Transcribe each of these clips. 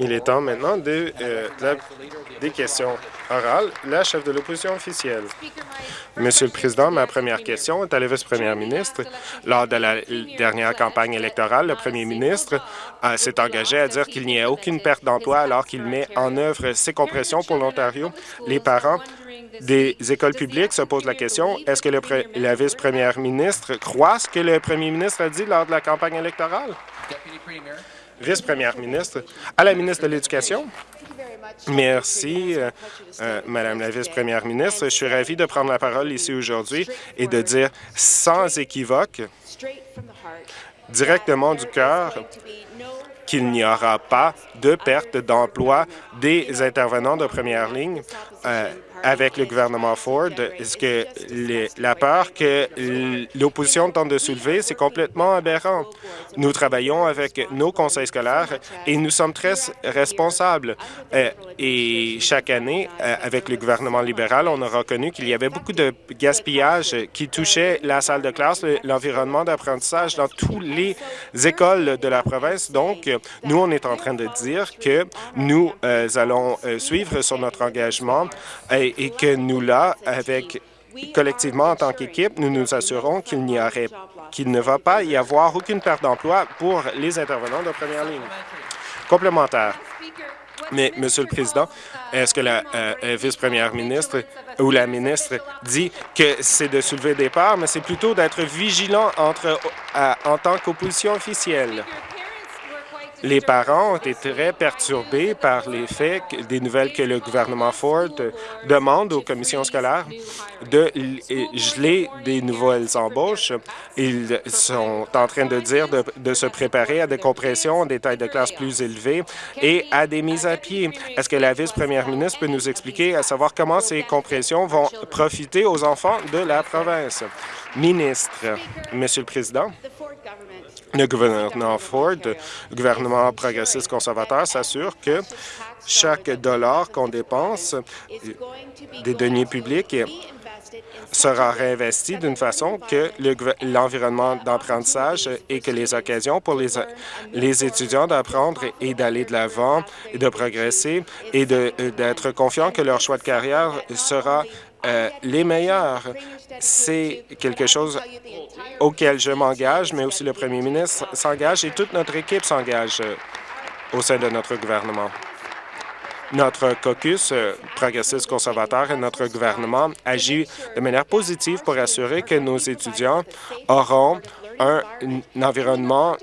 Il est temps maintenant de, euh, de la- des questions orales. La chef de l'opposition officielle. Monsieur le Président, ma première question est à la vice-première ministre. Lors de la dernière campagne électorale, le premier ministre euh, s'est engagé à dire qu'il n'y a aucune perte d'emploi alors qu'il met en œuvre ses compressions pour l'Ontario. Les parents des écoles publiques se posent la question, est-ce que le la vice-première ministre croit ce que le premier ministre a dit lors de la campagne électorale? Vice-première ministre, à la ministre de l'Éducation. Merci, euh, euh, Madame la vice-première ministre. Je suis ravi de prendre la parole ici aujourd'hui et de dire sans équivoque, directement du cœur, qu'il n'y aura pas de perte d'emploi des intervenants de première ligne euh, avec le gouvernement Ford. Est-ce que la peur que l'opposition tente de soulever, c'est complètement aberrant. Nous travaillons avec nos conseils scolaires et nous sommes très responsables. Euh, et chaque année, euh, avec le gouvernement libéral, on a reconnu qu'il y avait beaucoup de gaspillage qui touchait la salle de classe, le- l'environnement d'apprentissage dans toutes les écoles de la province. Donc, nous, on est en train de dire que nous euh, allons suivre sur notre engagement et, et que nous, là, avec collectivement, en tant qu'équipe, nous nous assurons qu'il n'y aurait qu'il ne va pas y avoir aucune perte d'emploi pour les intervenants de première ligne. Complémentaire. Mais, Monsieur le Président, est-ce que la euh, euh, vice-première ministre ou la ministre dit que c'est de soulever des parts, mais c'est plutôt d'être vigilant à- en tant qu'opposition officielle? Les parents ont été très perturbés par les faits, des nouvelles que le gouvernement Ford demande aux commissions scolaires de geler des nouvelles embauches. Ils sont en train de dire de, de se préparer à des compressions, des tailles de classe plus élevées et à des mises à pied. Est-ce que la vice-première ministre peut nous expliquer à savoir comment ces compressions vont profiter aux enfants de la province? Ministre, Monsieur le Président, le gouvernement Ford, le gouvernement progressiste conservateur, s'assure que chaque dollar qu'on dépense des deniers publics sera réinvesti d'une façon que l'environnement d'apprentissage et que les occasions pour les, les étudiants d'apprendre et d'aller de l'avant et de progresser et d'être confiants que leur choix de carrière sera euh, les meilleurs. C'est quelque chose auquel je m'engage, mais aussi le premier ministre s'engage et toute notre équipe s'engage euh, au sein de notre gouvernement. Notre caucus euh, progressiste conservateur et notre gouvernement agit de manière positive pour assurer que nos étudiants auront un, environnement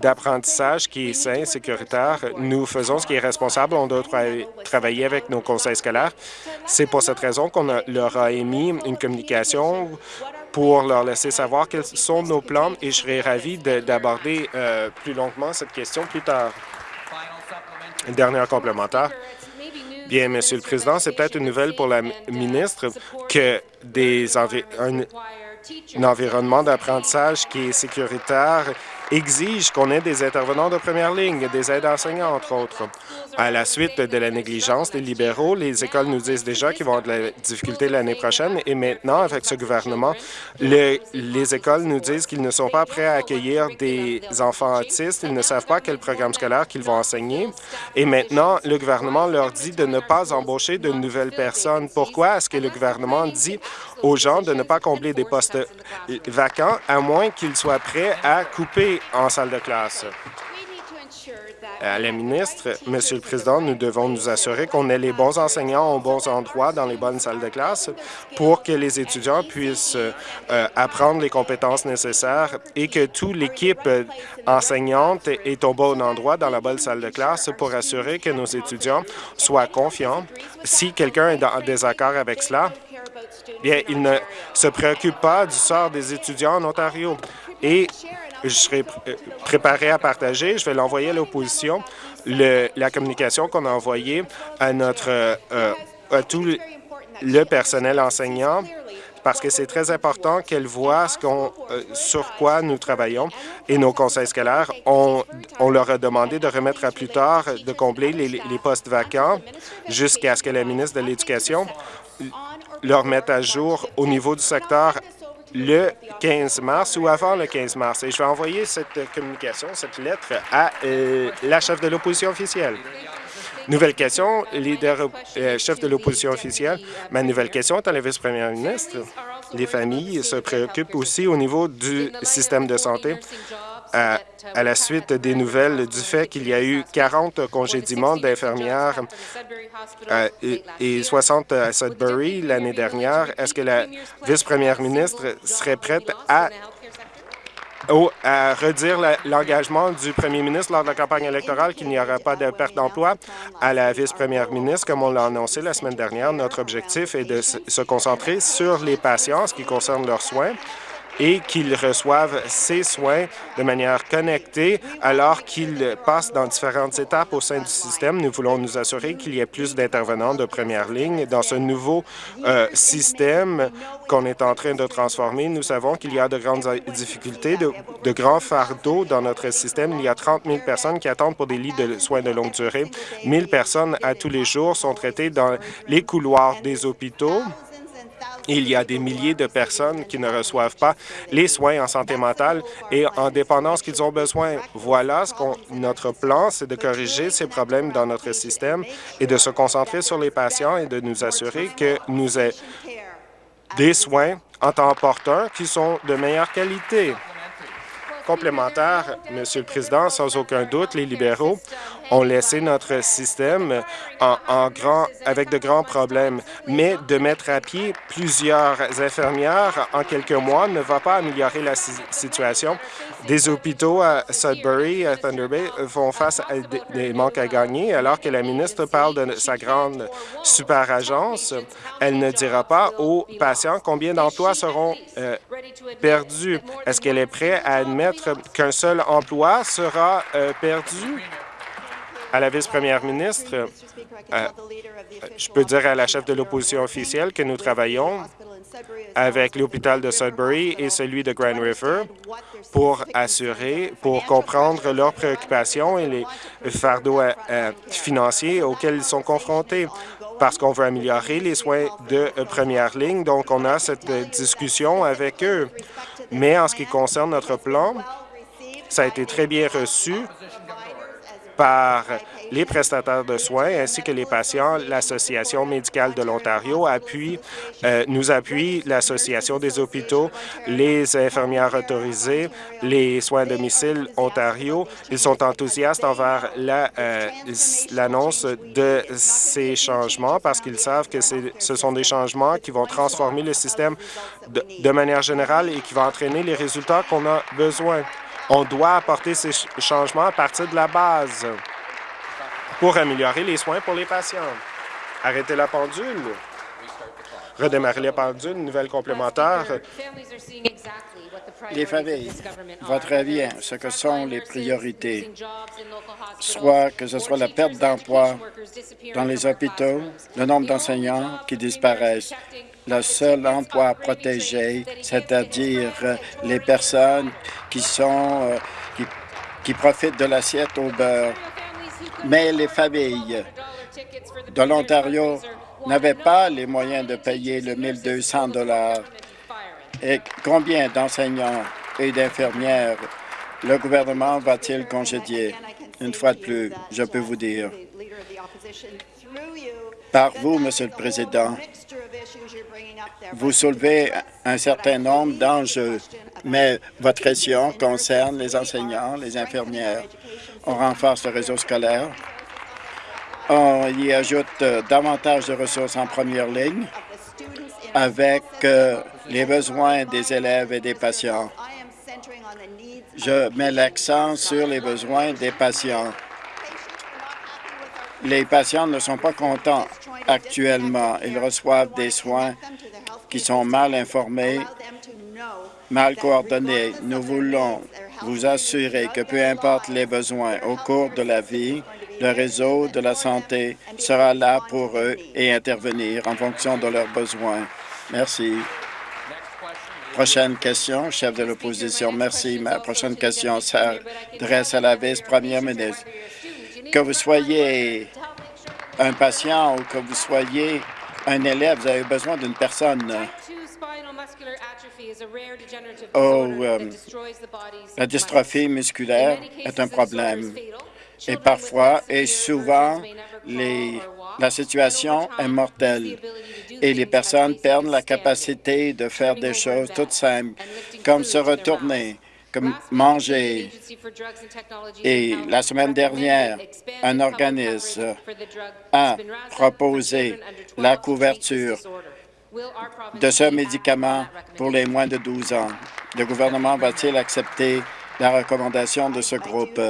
d'apprentissage qui est sain, sécuritaire. Nous faisons ce qui est responsable. On doit tra- travailler avec nos conseils scolaires. C'est pour cette raison qu'on leur a émis une communication pour leur laisser savoir quels sont nos plans et je serai ravi de- d'aborder euh, plus longuement cette question plus tard. Dernière complémentaire. Bien, Monsieur le Président, c'est peut-être une nouvelle pour la mi- ministre que des un, un environnement d'apprentissage qui est sécuritaire exige qu'on ait des intervenants de première ligne, des aides enseignants, entre autres. À la suite de la négligence des libéraux, les écoles nous disent déjà qu'ils vont avoir de la difficulté l'année prochaine et maintenant, avec ce gouvernement, le- les écoles nous disent qu'ils ne sont pas prêts à accueillir des enfants autistes, ils ne savent pas quel programme scolaire qu'ils vont enseigner et maintenant, le gouvernement leur dit de ne pas embaucher de nouvelles personnes. Pourquoi est-ce que le gouvernement dit aux gens de ne pas combler des postes vacants à moins qu'ils soient prêts à couper en salle de classe? À la ministre, Monsieur le Président, nous devons nous assurer qu'on ait les bons enseignants aux bons endroits dans les bonnes salles de classe pour que les étudiants puissent euh, apprendre les compétences nécessaires et que toute l'équipe euh, enseignante est au bon endroit dans la bonne salle de classe pour assurer que nos étudiants soient confiants. Si quelqu'un est en désaccord avec cela, bien, il ne se préoccupe pas du sort des étudiants en Ontario. Et je serai euh, préparé à partager, je vais l'envoyer à l'opposition, la communication qu'on a envoyée à notre euh, à tout le- personnel enseignant parce que c'est très important qu'elle voit euh, sur quoi nous travaillons. Et nos conseils scolaires, on, on leur a demandé de remettre à plus tard, de combler les postes vacants jusqu'à ce que la ministre de l'Éducation leur mette à jour au niveau du secteur le 15 mars ou avant le 15 mars. Et je vais envoyer cette communication, cette lettre à euh, la chef de l'opposition officielle. Nouvelle question, leader euh, chef de l'opposition officielle. Ma nouvelle question est à la vice-première ministre. Les familles se préoccupent aussi au niveau du système de santé à, la suite des nouvelles du fait qu'il y a eu 40 congédiements d'infirmières euh, et, 60 à Sudbury l'année dernière. Est-ce que la vice-première ministre serait prête à à redire l'engagement du premier ministre lors de la campagne électorale qu'il n'y aura pas de perte d'emploi à la vice-première ministre, comme on l'a annoncé la semaine dernière. Notre objectif est de se concentrer sur les patients, ce qui concerne leurs soins, et qu'ils reçoivent ces soins de manière connectée alors qu'ils passent dans différentes étapes au sein du système. Nous voulons nous assurer qu'il y ait plus d'intervenants de première ligne. Dans ce nouveau euh, système qu'on est en train de transformer, nous savons qu'il y a de grandes difficultés, de, de grands fardeaux dans notre système. Il y a 30 000 personnes qui attendent pour des lits de soins de longue durée. 1 000 personnes à tous les jours sont traitées dans les couloirs des hôpitaux. Il y a des milliers de personnes qui ne reçoivent pas les soins en santé mentale et en dépendance qu'ils ont besoin. Voilà ce qu'on notre plan, c'est de corriger ces problèmes dans notre système et de se concentrer sur les patients et de nous assurer que nous ayons des soins en temps opportun qui sont de meilleure qualité complémentaire, Monsieur le Président, sans aucun doute, les libéraux ont laissé notre système en, grand, avec de grands problèmes. Mais de mettre à pied plusieurs infirmières en quelques mois ne va pas améliorer la situation. Des hôpitaux à Sudbury, à Thunder Bay, font face à des, manques à gagner, alors que la ministre parle de sa grande super-agence. Elle ne dira pas aux patients combien d'emplois seront euh, perdus. Est-ce qu'elle est prête à admettre qu'un seul emploi sera euh, perdu? à la vice-première ministre, euh, je peux dire à la chef de l'opposition officielle que nous travaillons avec l'hôpital de Sudbury et celui de Grand River pour assurer, pour comprendre leurs préoccupations et les fardeaux euh, financiers auxquels ils sont confrontés parce qu'on veut améliorer les soins de première ligne. Donc, on a cette discussion avec eux. Mais en ce qui concerne notre plan, ça a été très bien reçu par les prestataires de soins ainsi que les patients. L'Association médicale de l'Ontario appuie, euh, nous appuie l'Association des hôpitaux, les infirmières autorisées, les soins à domicile Ontario. Ils sont enthousiastes envers euh, l'annonce de ces changements parce qu'ils savent que ce sont des changements qui vont transformer le système de manière générale et qui vont entraîner les résultats qu'on a besoin. On doit apporter ces changements à partir de la base pour améliorer les soins pour les patients. Arrêtez la pendule. Redémarrer les pendules, nouvelle complémentaire. Les familles, votre avis, ce que sont les priorités, soit que ce soit la perte d'emploi dans les hôpitaux, le nombre d'enseignants qui disparaissent, le seul emploi protégé, c'est-à-dire euh, les personnes qui sont euh, qui profitent de l'assiette au beurre. Mais les familles de l'Ontario n'avaient pas les moyens de payer le 1200 dollars. Et combien d'enseignants et d'infirmières le gouvernement va-t-il congédier? Une fois de plus, je peux vous dire, par vous, Monsieur le Président, vous soulevez un certain nombre d'enjeux, mais votre question concerne les enseignants, les infirmières. On renforce le réseau scolaire. On y ajoute euh, davantage de ressources en première ligne avec euh, les besoins des élèves et des patients. Je mets l'accent sur les besoins des patients. Les patients ne sont pas contents actuellement. Ils reçoivent des soins qui sont mal informés, mal coordonnés. Nous voulons vous assurer que peu importe les besoins au cours de la vie, le réseau de la santé sera là pour eux et intervenir en fonction de leurs besoins. Merci. Prochaine question, chef de l'opposition. Merci. Ma prochaine question s'adresse à la vice-première ministre. Que vous soyez un patient ou que vous soyez un élève, vous avez besoin d'une personne la dystrophie musculaire est un problème. Et parfois et souvent, la situation est mortelle. et les personnes perdent la capacité de faire des choses toutes simples, comme se retourner, comme manger. Et la semaine dernière, un organisme a proposé la couverture de ce médicament pour les moins de 12 ans? Le gouvernement va-t-il accepter la recommandation de ce groupe?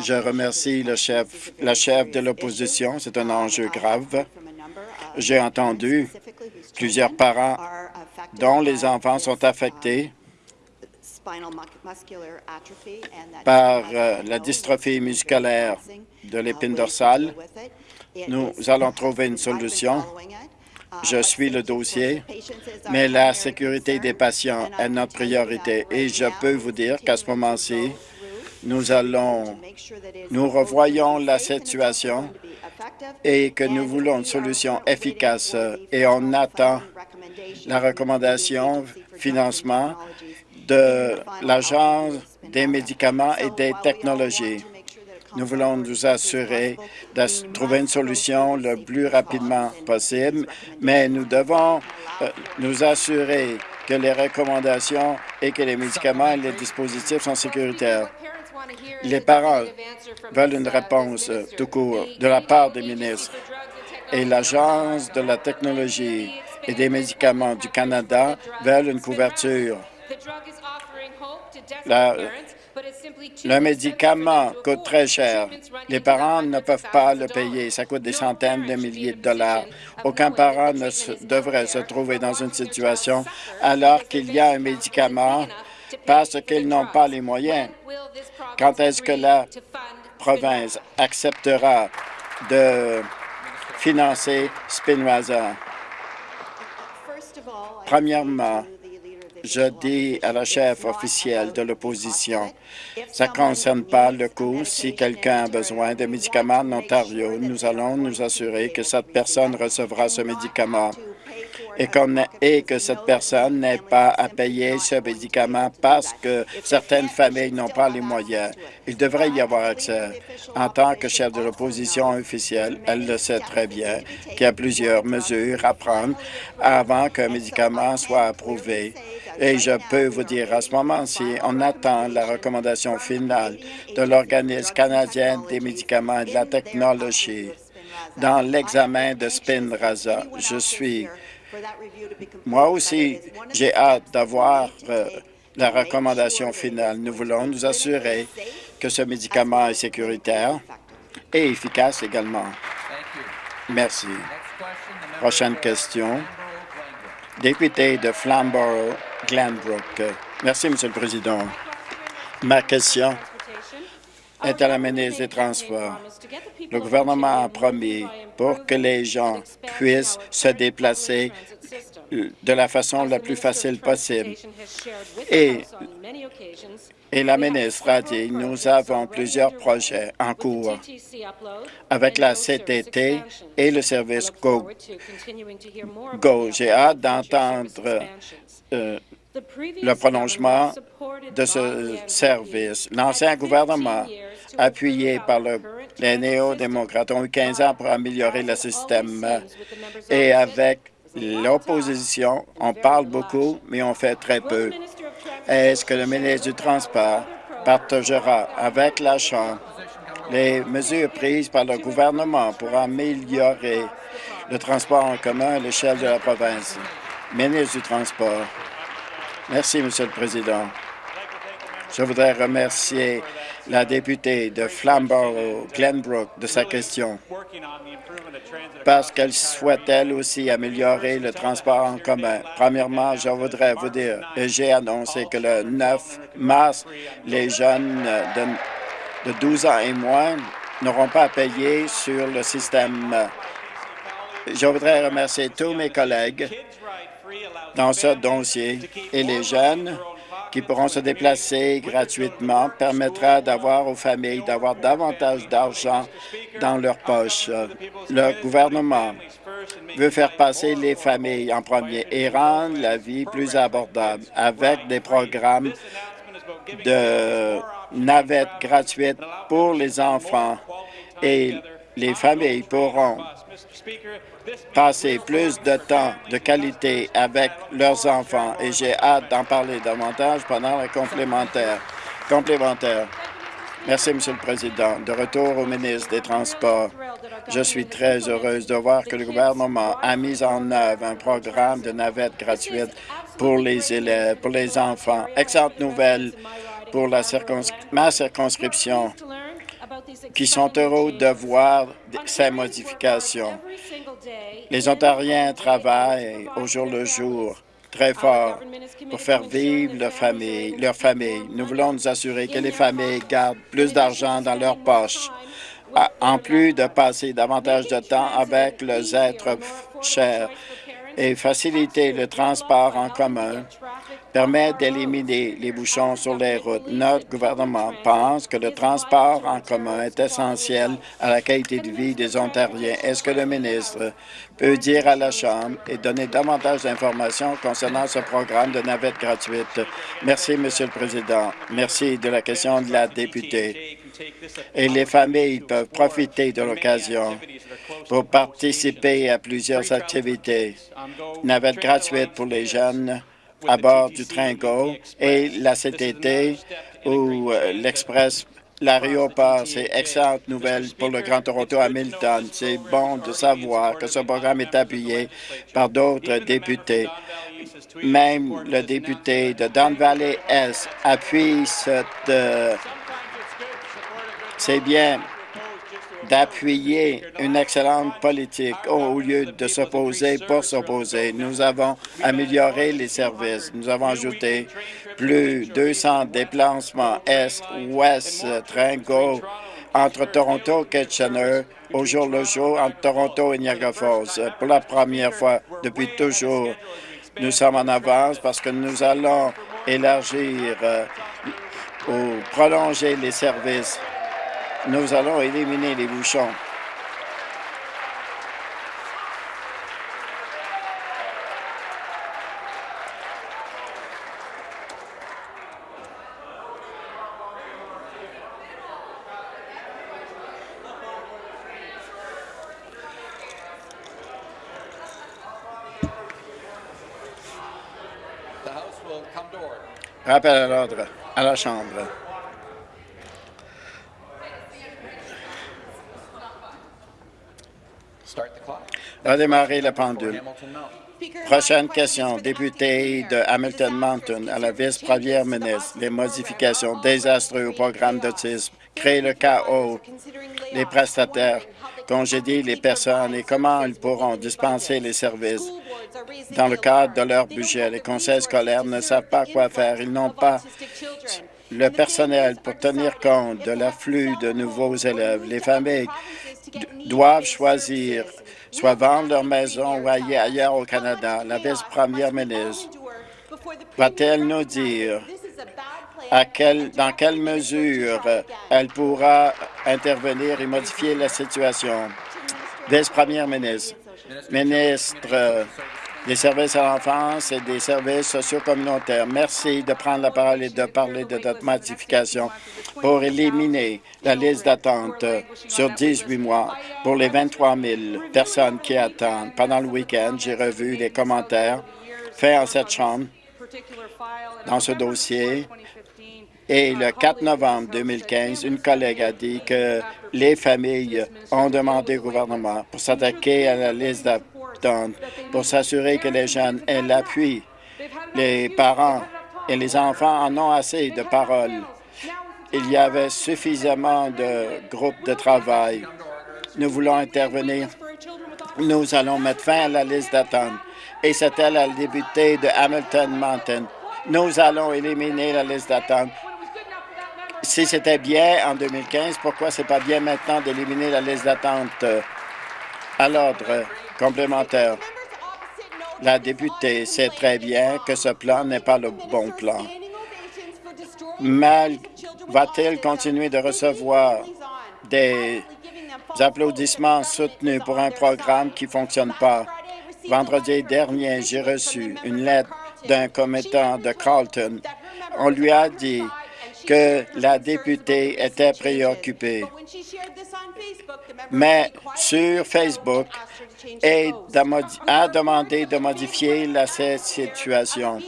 Je remercie le chef, la chef de l'opposition. C'est un enjeu grave. J'ai entendu plusieurs parents dont les enfants sont affectés par euh, la dystrophie musculaire de l'épine dorsale. Nous allons trouver une solution. Je suis le dossier, mais la sécurité des patients est notre priorité. Et je peux vous dire qu'à ce moment-ci, nous allons, nous revoyons la situation et que nous voulons une solution efficace et on attend la recommandation financement de l'Agence des médicaments et des technologies. Nous voulons nous assurer de trouver une solution le plus rapidement possible, mais nous devons euh, nous assurer que les recommandations et que les médicaments et les dispositifs sont sécuritaires. Les parents veulent une réponse euh, tout court de la part des ministres et l'Agence de la technologie et des médicaments du Canada veulent une couverture. Le médicament coûte très cher. Les parents ne peuvent pas le payer. Ça coûte des centaines de milliers de dollars. Aucun parent ne devrait se trouver dans une situation alors qu'il y a un médicament parce qu'ils n'ont pas les moyens. Quand est-ce que la province acceptera de financer Spinoza? Premièrement, je dis à la chef officielle de l'opposition, ça ne concerne pas le coût. Si quelqu'un a besoin de médicaments en Ontario, nous allons nous assurer que cette personne recevra ce médicament et, que cette personne n'ait pas à payer ce médicament parce que certaines familles n'ont pas les moyens. Il devrait y avoir accès. En tant que chef de l'opposition officielle, elle le sait très bien qu'il y a plusieurs mesures à prendre avant qu'un médicament soit approuvé. Et je peux vous dire, à ce moment-ci, on attend la recommandation finale de l'Organisme canadien des médicaments et de la technologie dans l'examen de Spinraza. Je suis moi aussi, j'ai hâte d'avoir euh, la recommandation finale. Nous voulons nous assurer que ce médicament est sécuritaire et efficace également. Merci. Prochaine question. Député de Flamborough, Glenbrook. Merci, Monsieur le Président. Ma question est à la ministre des Transports. Le gouvernement a promis pour que les gens puissent se déplacer de la façon la plus facile possible. Et, et la ministre a dit, nous avons plusieurs projets en cours avec la CTT et le service Go. Go. J'ai hâte d'entendre euh, le prolongement de ce service. L'ancien gouvernement, appuyé par le, les néo-démocrates, ont eu 15 ans pour améliorer le système. Et avec l'opposition, on parle beaucoup, mais on fait très peu. Est-ce que le ministre du Transport partagera avec la Chambre les mesures prises par le gouvernement pour améliorer le transport en commun à l'échelle de la province? Ministre du Transport. Merci, Monsieur le Président. Je voudrais remercier la députée de Flamborough, Glenbrook, de sa question, parce qu'elle souhaite elle aussi améliorer le transport en commun. Premièrement, je voudrais vous dire, j'ai annoncé que le 9 mars, les jeunes de, de 12 ans et moins n'auront pas à payer sur le système. Je voudrais remercier tous mes collègues dans ce dossier et les jeunes qui pourront se déplacer gratuitement permettra d'avoir aux familles d'avoir davantage d'argent dans leur poche. Le gouvernement veut faire passer les familles en premier et rendre la vie plus abordable avec des programmes de navettes gratuites pour les enfants et les familles pourront passer plus de temps de qualité avec leurs enfants et j'ai hâte d'en parler davantage pendant la complémentaire. complémentaire. Merci, Monsieur le Président. De retour au ministre des Transports, je suis très heureuse de voir que le gouvernement a mis en œuvre un programme de navettes gratuites pour les élèves, pour les enfants. Excellente nouvelle pour ma circonscription qui sont heureux de voir ces modifications. Les Ontariens travaillent au jour le jour très fort pour faire vivre leur famille, leur. Nous voulons nous assurer que les familles gardent plus d'argent dans leurs poches, en plus de passer davantage de temps avec leurs êtres chers et faciliter le transport en commun permet d'éliminer les bouchons sur les routes. Notre gouvernement pense que le transport en commun est essentiel à la qualité de vie des Ontariens. Est-ce que le ministre peut dire à la Chambre et donner davantage d'informations concernant ce programme de navette gratuite? Merci, Monsieur le Président. Merci de la question de la députée. Et les familles peuvent profiter de l'occasion pour participer à plusieurs activités. Navette gratuite pour les jeunes, à bord du train GO et la CTT ou euh, l'Express L'aéroport, c'est excellente nouvelle pour le Grand Toronto Hamilton. C'est bon de savoir que ce programme est appuyé par d'autres députés. Même le député de Don Valley Est appuie cette... C'est bien d'appuyer une excellente politique au lieu de s'opposer pour s'opposer. Nous avons amélioré les services. Nous avons ajouté plus de 200 déplacements Est-Ouest, Tringo, entre Toronto et Kitchener, au jour le jour entre Toronto et Niagara Falls. Pour la première fois depuis toujours, nous sommes en avance parce que nous allons élargir euh, ou prolonger les services nous allons éliminer les bouchons. Rappel à l'ordre à la Chambre. Redémarrer la pendule. Prochaine question. Député de Hamilton Mountain à la vice-première ministre. Les modifications désastreuses au programme d'autisme créent le chaos. Les prestataires congédient les personnes et comment ils pourront dispenser les services? Dans le cadre de leur budget, les conseils scolaires ne savent pas quoi faire. Ils n'ont pas le personnel pour tenir compte de l'afflux de nouveaux élèves. Les familles doivent choisir soit vendre leur maison ou aller ailleurs au Canada. La vice-première ministre va-t-elle nous dire dans quelle mesure elle pourra intervenir et modifier la situation? Vice-première ministre, ministre des services à l'enfance et des services sociaux communautaires. Merci de prendre la parole et de parler de notre modification pour éliminer la liste d'attente sur 18 mois pour les 23 000 personnes qui attendent. Pendant le week-end, j'ai revu les commentaires faits en cette Chambre dans ce dossier et le 4 novembre 2015, une collègue a dit que les familles ont demandé au gouvernement pour s'attaquer à la liste d'attente pour s'assurer que les jeunes aient l'appui. Les parents et les enfants en ont assez de paroles. Il y avait suffisamment de groupes de travail. Nous voulons intervenir. Nous allons mettre fin à la liste d'attente. Et c'était la députée de Hamilton Mountain. Nous allons éliminer la liste d'attente. Si c'était bien en 2015, pourquoi c'est pas bien maintenant d'éliminer la liste d'attente? À l'ordre? Complémentaire. La députée sait très bien que ce plan n'est pas le bon plan. Mal va-t-elle continuer de recevoir des applaudissements soutenus pour un programme qui ne fonctionne pas? Vendredi dernier, j'ai reçu une lettre d'un commettant de Carlton. On lui a dit que la députée était préoccupée. Mais sur Facebook, elle a demandé de modifier la situation.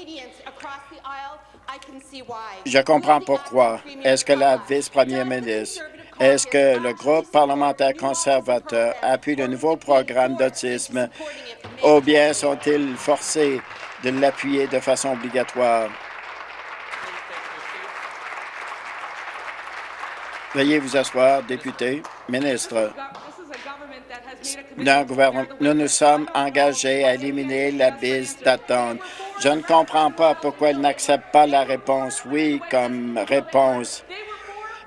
Je comprends pourquoi. Est-ce que la vice-première ministre, est-ce que le groupe parlementaire conservateur appuie le nouveau programme d'autisme ou bien sont-ils forcés de l'appuyer de façon obligatoire? Veuillez vous asseoir, député, ministre. Nous nous sommes engagés à éliminer la bise d'attente. Je ne comprends pas pourquoi ils n'acceptent pas la réponse oui comme réponse.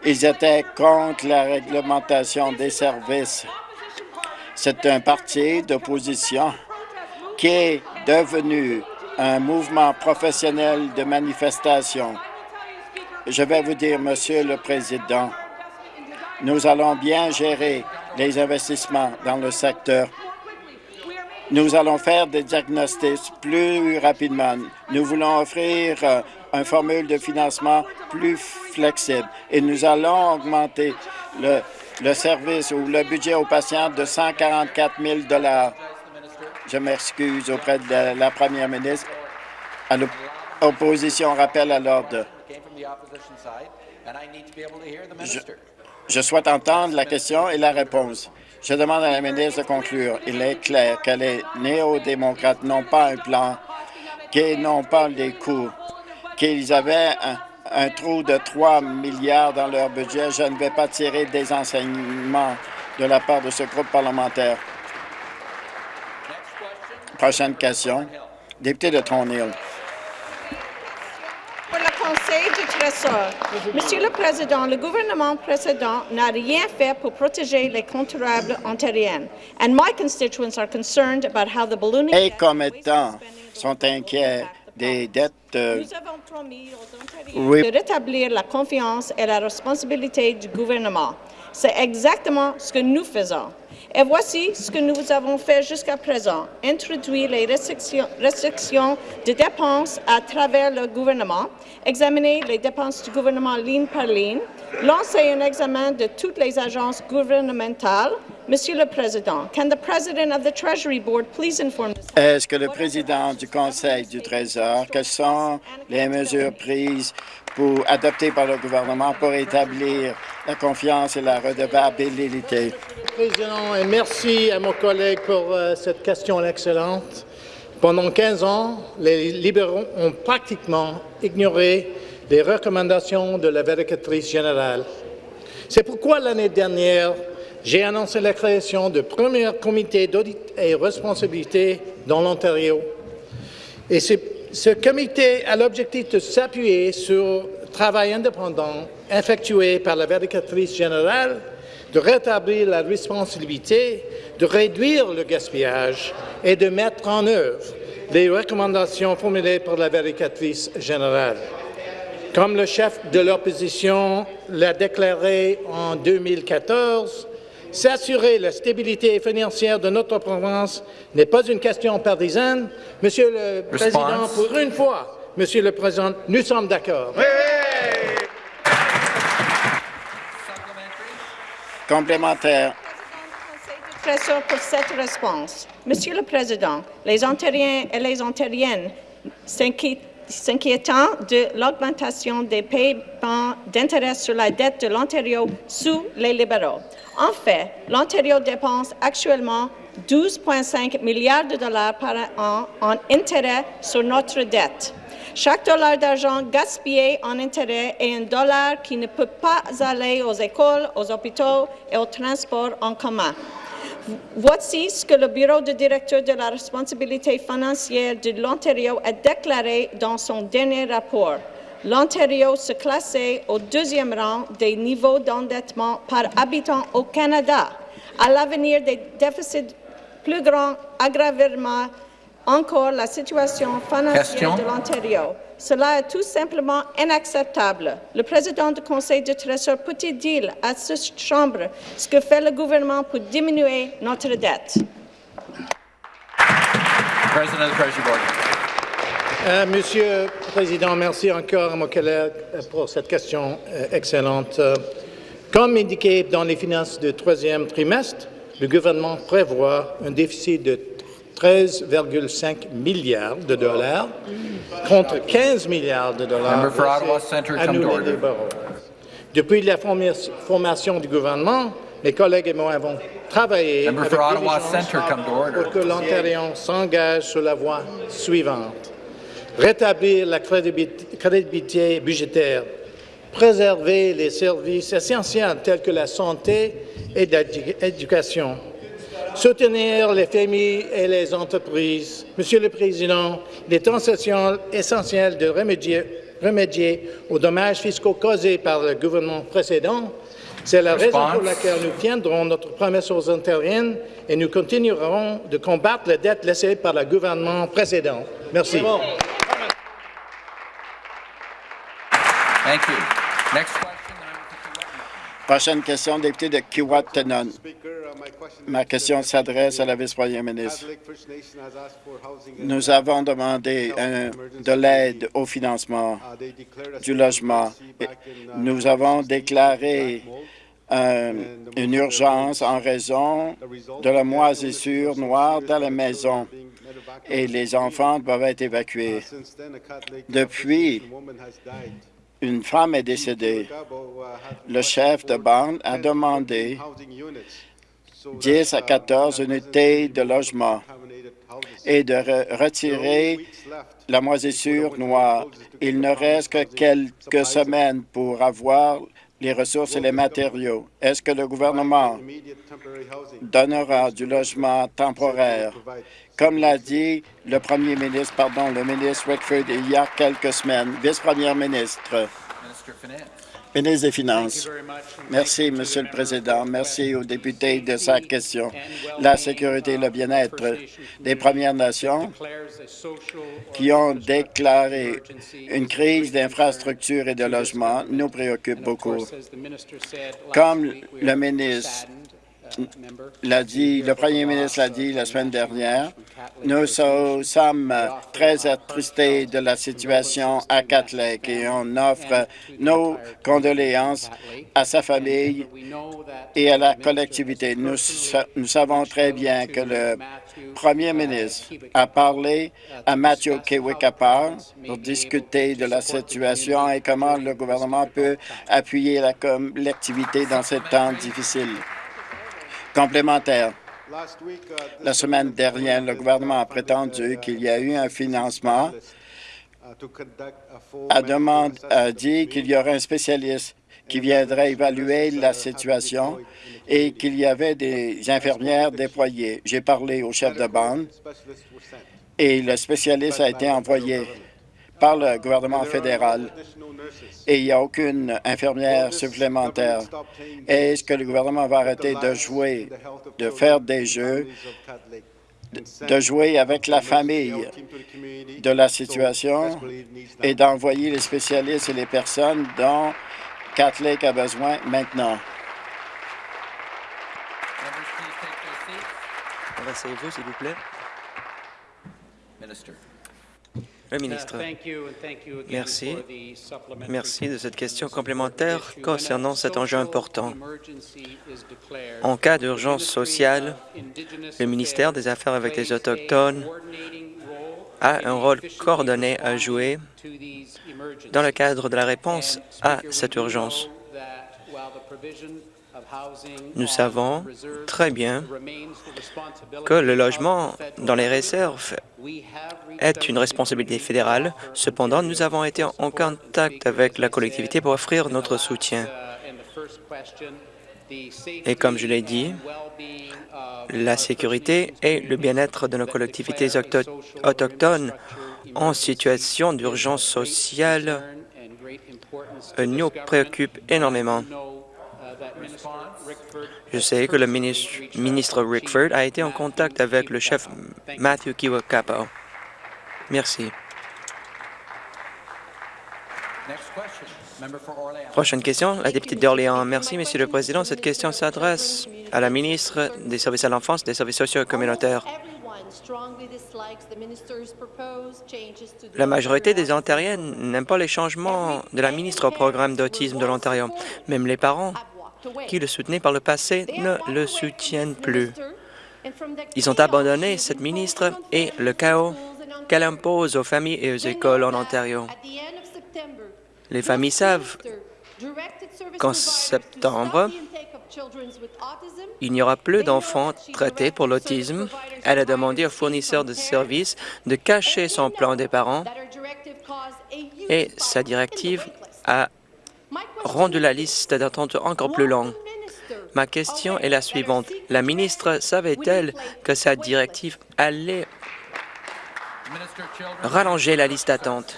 Ils étaient contre la réglementation des services. C'est un parti d'opposition qui est devenu un mouvement professionnel de manifestation. Je vais vous dire, Monsieur le Président, nous allons bien gérer les investissements dans le secteur. Nous allons faire des diagnostics plus rapidement. Nous voulons offrir euh, un formule de financement plus flexible et nous allons augmenter le, le service ou le budget aux patients de 144 000 Je m'excuse auprès de la première ministre. À l'opposition, rappel à l'ordre. Je souhaite entendre la question et la réponse. Je demande à la ministre de conclure. Il est clair que les néo-démocrates n'ont pas un plan, qu'ils n'ont pas des coûts, qu'ils avaient un, trou de 3 milliards dans leur budget. Je ne vais pas tirer des enseignements de la part de ce groupe parlementaire. Prochaine question. Député de Monsieur le Président, le gouvernement précédent n'a rien fait pour protéger les contribuables ontariens. And my constituents are concerned about how the ballooning Et commettants sont inquiets des dettes euh, Nous avons promis aux Ontariens de rétablir la confiance et la responsabilité du gouvernement. C'est exactement ce que nous faisons. Et voici ce que nous avons fait jusqu'à présent. Introduire les restrictions, de dépenses à travers le gouvernement, examiner les dépenses du gouvernement ligne par ligne, lancer un examen de toutes les agences gouvernementales. Monsieur le Président, can the President of the Treasury Board please inform Est-ce que le président du Conseil du Trésor, quelles sont les mesures prises pour adoptées par le gouvernement pour établir la confiance et la redevabilité? Président, et merci à mon collègue pour euh, cette question excellente. Pendant 15 ans, les libéraux ont pratiquement ignoré les recommandations de la vérificatrice générale. C'est pourquoi l'année dernière, j'ai annoncé la création du premier comité d'audit et responsabilité dans l'Ontario. Et ce comité a l'objectif de s'appuyer sur le travail indépendant effectué par la vérificatrice générale de rétablir la responsabilité, de réduire le gaspillage et de mettre en œuvre les recommandations formulées par la vérificatrice générale. Comme le chef de l'opposition l'a déclaré en 2014, s'assurer la stabilité financière de notre province n'est pas une question partisane. Monsieur le Président, pour une fois, Monsieur le Président, nous sommes d'accord. Complémentaire. pour cette réponse. Monsieur le Président, les Ontariens et les Ontariennes s'inquiétant de l'augmentation des paiements d'intérêt sur la dette de l'Ontario sous les libéraux. En fait, l'Ontario dépense actuellement 12,5 milliards de dollars par an en intérêt sur notre dette. Chaque dollar d'argent gaspillé en intérêt est un dollar qui ne peut pas aller aux écoles, aux hôpitaux et au transport en commun. Voici ce que le Bureau de directeur de la responsabilité financière de l'Ontario a déclaré dans son dernier rapport. L'Ontario se classait au deuxième rang des niveaux d'endettement par habitant au Canada. À l'avenir, des déficits plus grands aggraveront encore la situation financière de l'Ontario. Cela est tout simplement inacceptable. Le président du Conseil du Trésor peut-il dire à cette Chambre ce que fait le gouvernement pour diminuer notre dette? Euh, Monsieur le Président, merci encore à mon collègue pour cette question euh, excellente. Euh, comme indiqué dans les finances du troisième trimestre, le gouvernement prévoit un déficit de 13,5 milliards de dollars contre 15 milliards de dollars annulés Depuis la formation du gouvernement, mes collègues et moi avons travaillé avec pour que l'Ontario s'engage sur la voie suivante. Rétablir la crédibilité budgétaire, préserver les services essentiels tels que la santé et l'éducation, soutenir les familles et les entreprises. Monsieur le Président, il est essentiel de remédier, remédier aux dommages fiscaux causés par le gouvernement précédent. C'est la raison pour laquelle nous tiendrons notre promesse aux Ontariennes et nous continuerons de combattre la dette laissée par le gouvernement précédent. Merci. Prochaine question, député de Kiwatanon. Ma question s'adresse à la vice-première ministre. Nous avons demandé de l'aide au financement du logement. Nous avons déclaré une urgence en raison de la moisissure noire dans la maison et les enfants doivent être évacués. Depuis, une femme est décédée. Le chef de bande a demandé 10 à 14 unités de logement et de retirer la moisissure noire. Il ne reste que quelques semaines pour avoir les ressources et les matériaux. Est-ce que le gouvernement donnera du logement temporaire? Comme l'a dit le premier ministre, pardon, le ministre Rickford il y a quelques semaines, vice-première ministre. Ministre des Finances. Merci, Monsieur le Président. Merci aux députés de sa question. La sécurité et le bien-être des Premières Nations qui ont déclaré une crise d'infrastructures et de logement nous préoccupe beaucoup. Comme le ministre l'a dit, le premier ministre l'a dit la semaine dernière, nous sommes très attristés de la situation à Cat et on offre nos condoléances à sa famille et à la collectivité. Nous, nous savons très bien que le premier ministre a parlé à Matthew Kewikapar pour discuter de la situation et comment le gouvernement peut appuyer la collectivité dans ce temps difficile complémentaire. La semaine dernière, le gouvernement a prétendu qu'il y a eu un financement, a, demande, a dit qu'il y aurait un spécialiste qui viendrait évaluer la situation et qu'il y avait des infirmières déployées. J'ai parlé au chef de bande et le spécialiste a été envoyé par le gouvernement fédéral et il n'y a aucune infirmière supplémentaire. Est-ce que le gouvernement va arrêter de jouer, de faire des jeux, de jouer avec la famille de la situation et d'envoyer les spécialistes et les personnes dont Catholic a besoin maintenant? s'il vous plaît. Le ministre, merci. Merci de cette question complémentaire concernant cet enjeu important. En cas d'urgence sociale, le ministère des Affaires avec les Autochtones a un rôle coordonné à jouer dans le cadre de la réponse à cette urgence. Nous savons très bien que le logement dans les réserves est une responsabilité fédérale. Cependant, nous avons été en contact avec la collectivité pour offrir notre soutien. Et comme je l'ai dit, la sécurité et le bien-être de nos collectivités autochtones en situation d'urgence sociale nous préoccupent énormément. Je sais que le ministre, Rickford a été en contact avec le chef Matthew Kiwakapo. Merci. Prochaine question, la députée d'Orléans. Merci, Monsieur le Président. Cette question s'adresse à la ministre des Services à l'enfance des services sociaux et communautaires. La majorité des Ontariens n'aiment pas les changements de la ministre au programme d'autisme de l'Ontario. Même les parents qui le soutenaient par le passé ne le soutiennent plus. Ils ont abandonné cette ministre et le chaos qu'elle impose aux familles et aux écoles en Ontario. Les familles savent qu'en septembre, il n'y aura plus d'enfants traités pour l'autisme. Elle a demandé aux fournisseurs de services de cacher son plan des parents et sa directive a rendu la liste d'attente encore plus longue. Ma question est la suivante. La ministre savait-elle que sa directive allait rallonger la liste d'attente?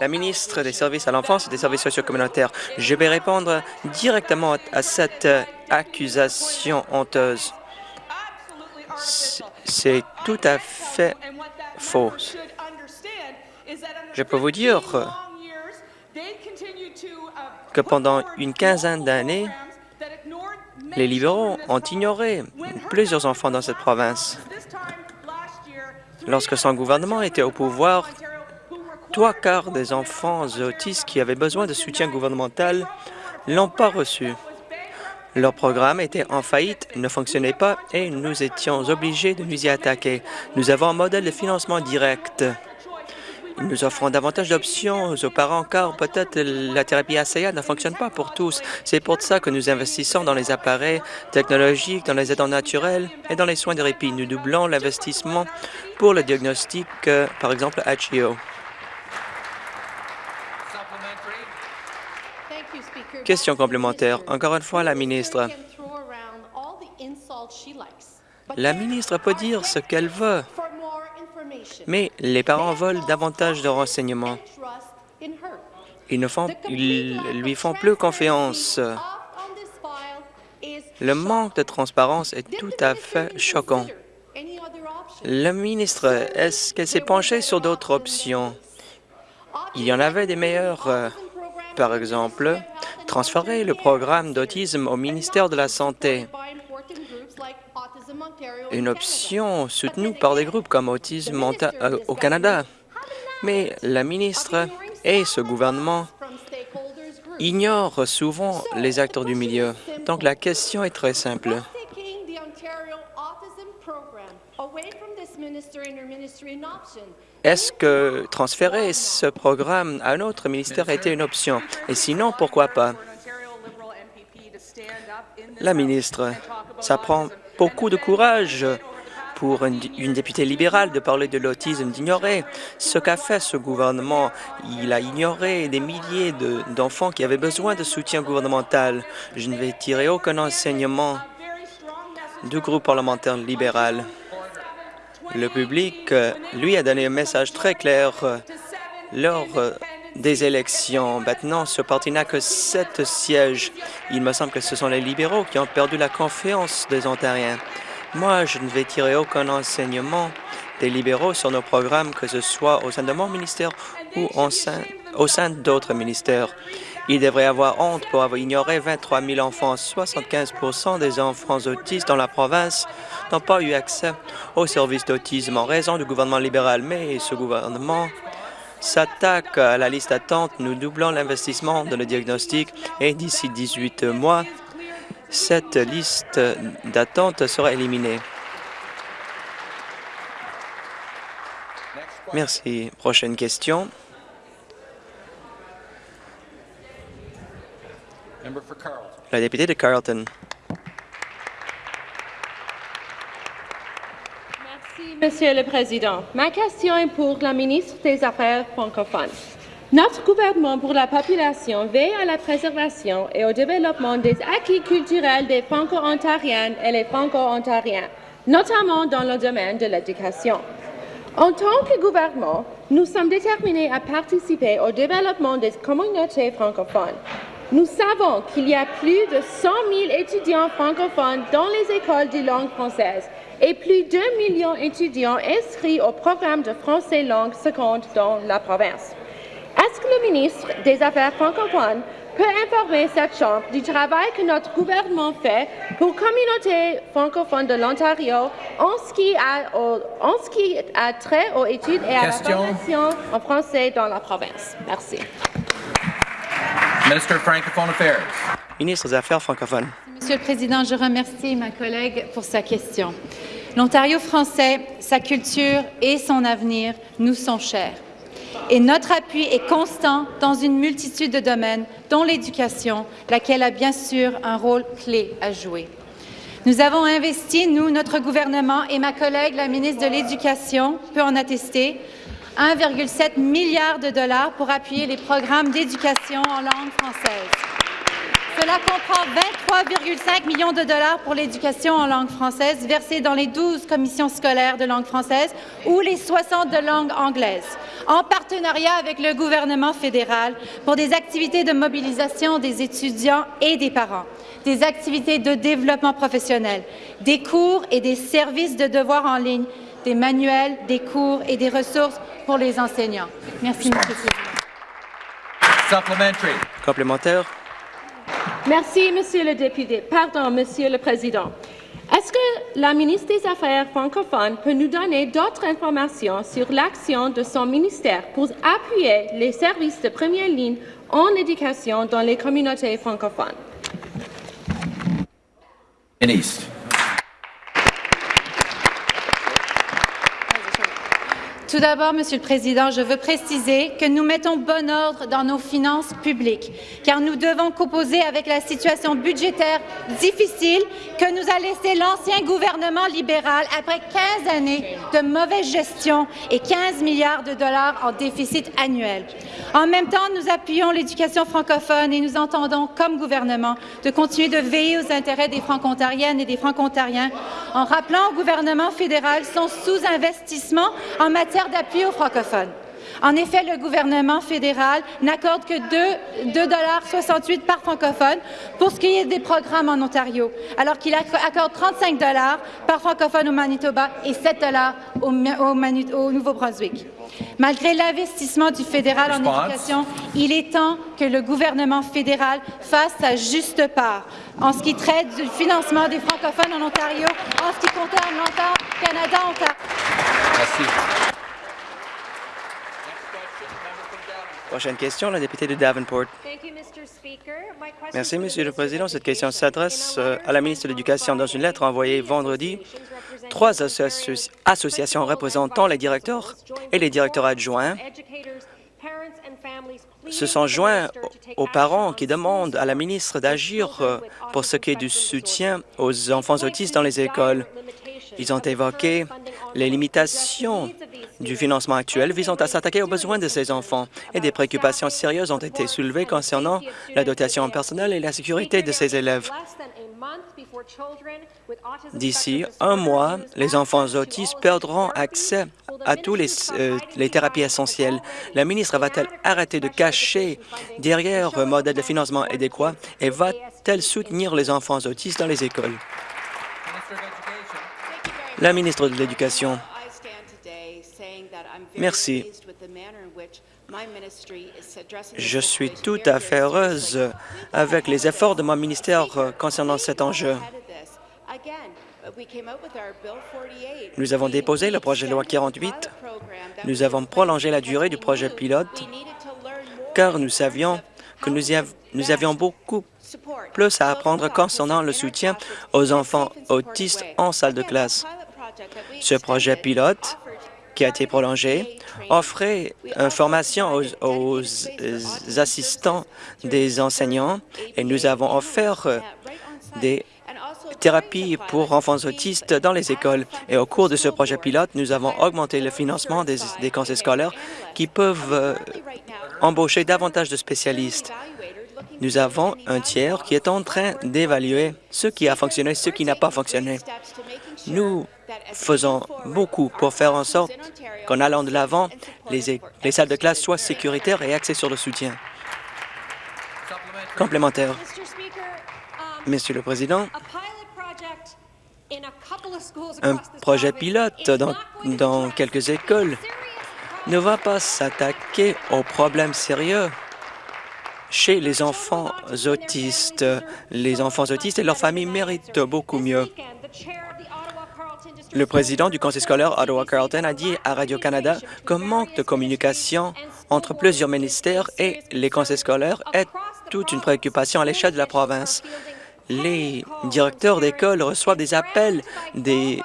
La ministre des Services à l'enfance et des services sociaux communautaires, je vais répondre directement à cette accusation honteuse. C'est tout à fait faux. Je peux vous dire que pendant une quinzaine d'années, les libéraux ont ignoré plusieurs enfants dans cette province. Lorsque son gouvernement était au pouvoir, trois quarts des enfants autistes qui avaient besoin de soutien gouvernemental l'ont pas reçu. Leur programme était en faillite, ne fonctionnait pas et nous étions obligés de nous y attaquer. Nous avons un modèle de financement direct. Nous offrons davantage d'options aux parents car peut-être la thérapie ACA ne fonctionne pas pour tous. C'est pour ça que nous investissons dans les appareils technologiques, dans les aidants naturels et dans les soins de répit. Nous doublons l'investissement pour le diagnostic, euh, par exemple HIO. Question complémentaire. Encore une fois, la ministre. La ministre peut dire ce qu'elle veut, mais les parents veulent davantage de renseignements. Ils ne font, ils lui font plus confiance. Le manque de transparence est tout à fait choquant. La ministre, est-ce qu'elle s'est penchée sur d'autres options? Il y en avait des meilleures, par exemple, transférer le programme d'autisme au ministère de la Santé, une option soutenue par des groupes comme Autisme euh, au Canada. Mais la ministre et ce gouvernement ignorent souvent les acteurs du milieu. Donc la question est très simple. Est-ce que transférer ce programme à un autre ministère été une option? Et sinon, pourquoi pas? La ministre, ça prend beaucoup de courage pour une, députée libérale de parler de l'autisme, d'ignorer ce qu'a fait ce gouvernement. Il a ignoré des milliers d'enfants qui avaient besoin de soutien gouvernemental. Je ne vais tirer aucun enseignement du groupe parlementaire libéral. Le public, lui, a donné un message très clair euh, lors euh, des élections. Maintenant, ce parti n'a que sept sièges. Il me semble que ce sont les libéraux qui ont perdu la confiance des Ontariens. Moi, je ne vais tirer aucun enseignement des libéraux sur nos programmes, que ce soit au sein de mon ministère ou au sein, au sein d'autres ministères. Il devrait avoir honte pour avoir ignoré 23 000 enfants. 75% des enfants autistes dans la province n'ont pas eu accès aux services d'autisme en raison du gouvernement libéral. Mais ce gouvernement s'attaque à la liste d'attente. Nous doublons l'investissement dans le diagnostic et d'ici 18 mois, cette liste d'attente sera éliminée. Merci. Prochaine question. La députée de Carleton. Merci, Monsieur le Président. Ma question est pour la ministre des Affaires francophones. Notre gouvernement pour la population veille à la préservation et au développement des acquis culturels des Franco-Ontariennes et les Franco-Ontariens, notamment dans le domaine de l'éducation. En tant que gouvernement, nous sommes déterminés à participer au développement des communautés francophones. Nous savons qu'il y a plus de 100 000 étudiants francophones dans les écoles de langue française et plus de 2 millions d'étudiants inscrits au programme de français langue seconde dans la province. Est-ce que le ministre des Affaires francophones peut informer cette Chambre du travail que notre gouvernement fait pour la communauté francophone de l'Ontario en, ce qui a, en ce qui a trait aux études et à la formation en français dans la province? Merci. Minister of Francophone Affairs. Ministre des Affaires francophones. Monsieur le Président, je remercie ma collègue pour sa question. L'Ontario français, sa culture et son avenir nous sont chers. Et notre appui est constant dans une multitude de domaines, dont l'éducation, laquelle a bien sûr un rôle clé à jouer. Nous avons investi, nous, notre gouvernement et ma collègue, la ministre de l'Éducation, peut en attester, 1,7 milliard de dollars pour appuyer les programmes d'éducation en langue française. Cela comprend 23,5 millions de dollars pour l'éducation en langue française versés dans les 12 commissions scolaires de langue française ou les 60 de langue anglaise, en partenariat avec le gouvernement fédéral pour des activités de mobilisation des étudiants et des parents, des activités de développement professionnel, des cours et des services de devoirs en ligne, des manuels, des cours et des ressources pour les enseignants. Merci, Monsieur le Président. Complémentaire. Merci, Monsieur le député. Pardon, Monsieur le Président. Est-ce que la ministre des Affaires francophones peut nous donner d'autres informations sur l'action de son ministère pour appuyer les services de première ligne en éducation dans les communautés francophones? Tout d'abord, Monsieur le Président, je veux préciser que nous mettons bon ordre dans nos finances publiques, car nous devons composer avec la situation budgétaire difficile que nous a laissé l'ancien gouvernement libéral après 15 années de mauvaise gestion et 15 milliards de dollars en déficit annuel. En même temps, nous appuyons l'éducation francophone et nous entendons, comme gouvernement, de continuer de veiller aux intérêts des franco-ontariennes et des franco-ontariens en rappelant au gouvernement fédéral son sous-investissement en matière d'appui aux francophones. En effet, le gouvernement fédéral n'accorde que 2,68 par francophone pour ce qui est des programmes en Ontario, alors qu'il accorde 35 par francophone au Manitoba et 7 au, au Nouveau-Brunswick. Malgré l'investissement du fédéral en éducation, il est temps que le gouvernement fédéral fasse sa juste part en ce qui traite du financement des francophones en Ontario, en ce qui concerne l'Ontario, Canada, Ontario. Merci. Prochaine question, la députée de Davenport. Merci, Monsieur le Président. Cette question s'adresse euh, à la ministre de l'Éducation. Dans une lettre envoyée vendredi, trois associations représentant les directeurs et les directeurs adjoints se sont joints aux parents qui demandent à la ministre d'agir euh, pour ce qui est du soutien aux enfants autistes dans les écoles. Ils ont évoqué les limitations du financement actuel visant à s'attaquer aux besoins de ces enfants et des préoccupations sérieuses ont été soulevées concernant la dotation personnelle et la sécurité de ces élèves. D'ici un mois, les enfants autistes perdront accès à tous les, euh, les thérapies essentielles. La ministre va-t-elle arrêter de cacher derrière un modèle de financement adéquat et va-t-elle soutenir les enfants autistes dans les écoles? La ministre de l'Éducation. Merci. Je suis tout à fait heureuse avec les efforts de mon ministère concernant cet enjeu. Nous avons déposé le projet de loi 48. Nous avons prolongé la durée du projet pilote car nous savions que nous, nous avions beaucoup plus à apprendre concernant le soutien aux enfants autistes en salle de classe. Ce projet pilote a été prolongé, offrait une formation aux, assistants des enseignants et nous avons offert des thérapies pour enfants autistes dans les écoles. Et au cours de ce projet pilote, nous avons augmenté le financement des, des conseils scolaires qui peuvent euh, embaucher davantage de spécialistes. Nous avons un tiers qui est en train d'évaluer ce qui a fonctionné, ce qui n'a pas fonctionné. Nous faisons beaucoup pour faire en sorte qu'en allant de l'avant, les, les salles de classe soient sécuritaires et axées sur le soutien. Complémentaire. Monsieur le Président, un projet pilote dans, dans quelques écoles ne va pas s'attaquer aux problèmes sérieux chez les enfants autistes. Les enfants autistes et leurs familles méritent beaucoup mieux. Le président du conseil scolaire Ottawa-Carleton a dit à Radio-Canada qu'un manque de communication entre plusieurs ministères et les conseils scolaires est toute une préoccupation à l'échelle de la province. Les directeurs d'école reçoivent des appels des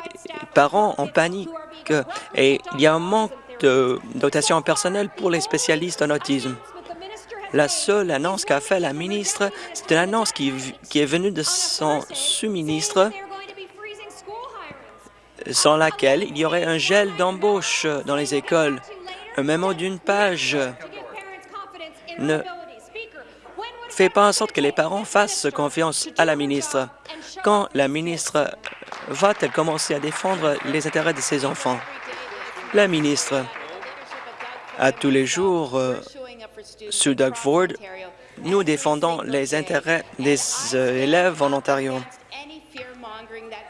parents en panique et il y a un manque de dotation personnelle pour les spécialistes en autisme. La seule annonce qu'a fait la ministre, c'est une annonce qui, qui est venue de son sous-ministre sans laquelle il y aurait un gel d'embauche dans les écoles. Un mémo d'une page ne fait pas en sorte que les parents fassent confiance à la ministre. Quand la ministre va-t-elle commencer à défendre les intérêts de ses enfants? La ministre, à tous les jours, euh, sous Doug Ford, nous défendons les intérêts des euh, élèves en Ontario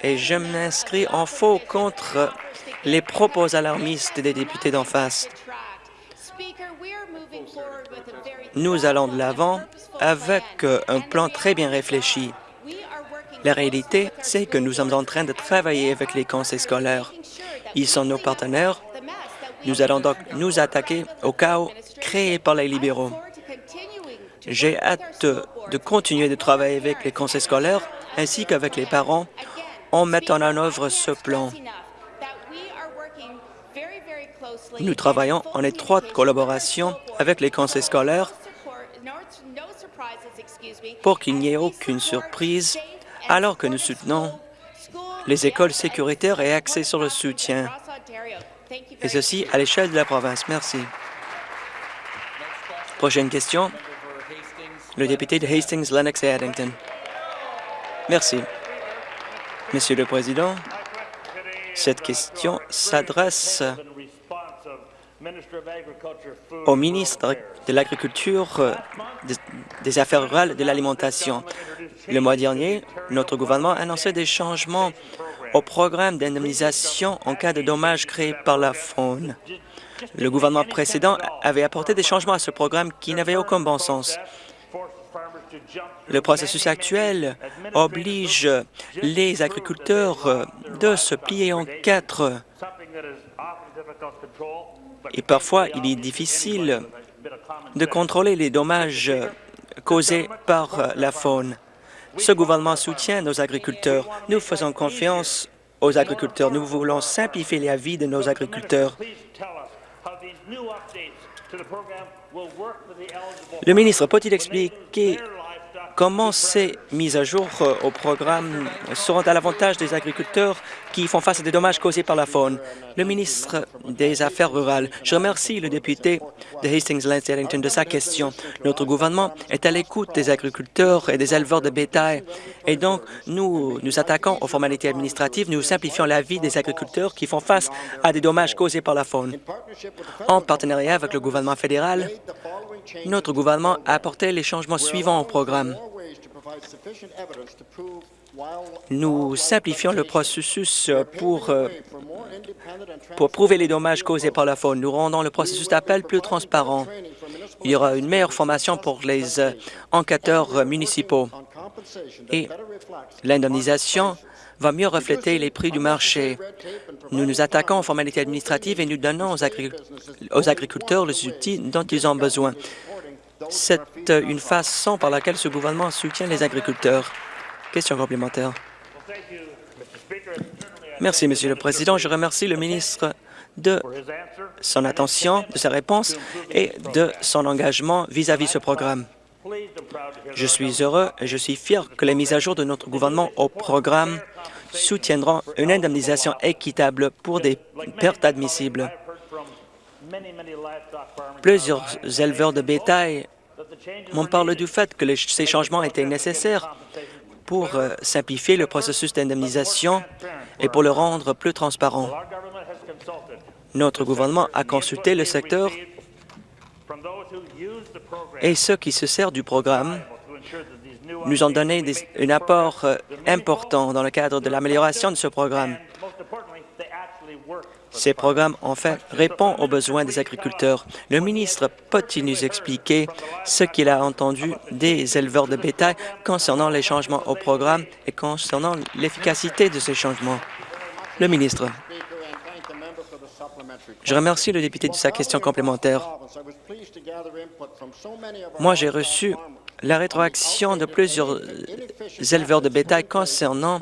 et je m'inscris en faux contre les propos alarmistes des députés d'en face. Nous allons de l'avant avec un plan très bien réfléchi. La réalité, c'est que nous sommes en train de travailler avec les conseils scolaires. Ils sont nos partenaires. Nous allons donc nous attaquer au chaos créé par les libéraux. J'ai hâte de continuer de travailler avec les conseils scolaires ainsi qu'avec les parents en mettant en œuvre ce plan. Nous travaillons en étroite collaboration avec les conseils scolaires pour qu'il n'y ait aucune surprise alors que nous soutenons les écoles sécuritaires et axées sur le soutien, et ceci à l'échelle de la province. Merci. Prochaine question, le député de Hastings, Lennox et Addington. Merci. Monsieur le Président, cette question s'adresse au ministre de l'Agriculture, des Affaires rurales et de l'Alimentation. Le mois dernier, notre gouvernement a annoncé des changements au programme d'indemnisation en cas de dommages créés par la faune. Le gouvernement précédent avait apporté des changements à ce programme qui n'avaient aucun bon sens. Le processus actuel oblige les agriculteurs de se plier en quatre. Et parfois, il est difficile de contrôler les dommages causés par la faune. Ce gouvernement soutient nos agriculteurs. Nous faisons confiance aux agriculteurs. Nous voulons simplifier la vie de nos agriculteurs. Le ministre peut-il expliquer Comment ces mises à jour euh, au programme seront à l'avantage des agriculteurs qui font face à des dommages causés par la faune? Le ministre des Affaires rurales, je remercie le député de Hastings-Lance de sa question. Notre gouvernement est à l'écoute des agriculteurs et des éleveurs de bétail et donc nous nous attaquons aux formalités administratives, nous simplifions la vie des agriculteurs qui font face à des dommages causés par la faune. En partenariat avec le gouvernement fédéral, notre gouvernement a apporté les changements suivants au programme. Nous simplifions le processus pour, euh, pour prouver les dommages causés par la faune. Nous rendons le processus d'appel plus transparent. Il y aura une meilleure formation pour les euh, enquêteurs municipaux et l'indemnisation va mieux refléter les prix du marché. Nous nous attaquons aux formalités administratives et nous donnons aux, agriculteurs les outils dont ils ont besoin. C'est une façon par laquelle ce gouvernement soutient les agriculteurs. Question complémentaire. Merci, Monsieur le Président. Je remercie le ministre de son attention, de sa réponse et de son engagement vis-à-vis de ce programme. Je suis heureux et je suis fier que les mises à jour de notre gouvernement au programme soutiendront une indemnisation équitable pour des pertes admissibles. Plusieurs éleveurs de bétail m'ont parlé du fait que ces changements étaient nécessaires pour euh, simplifier le processus d'indemnisation et pour le rendre plus transparent. Notre gouvernement a consulté le secteur et ceux qui se servent du programme nous ont donné un apport euh, important dans le cadre de l'amélioration de ce programme. Ces programmes, en fait, répondent aux besoins des agriculteurs. Le ministre peut-il nous expliquer ce qu'il a entendu des éleveurs de bétail concernant les changements au programme et concernant l'efficacité de ces changements? Le ministre. Je remercie le député de sa question complémentaire. Moi, j'ai reçu la rétroaction de plusieurs éleveurs de bétail concernant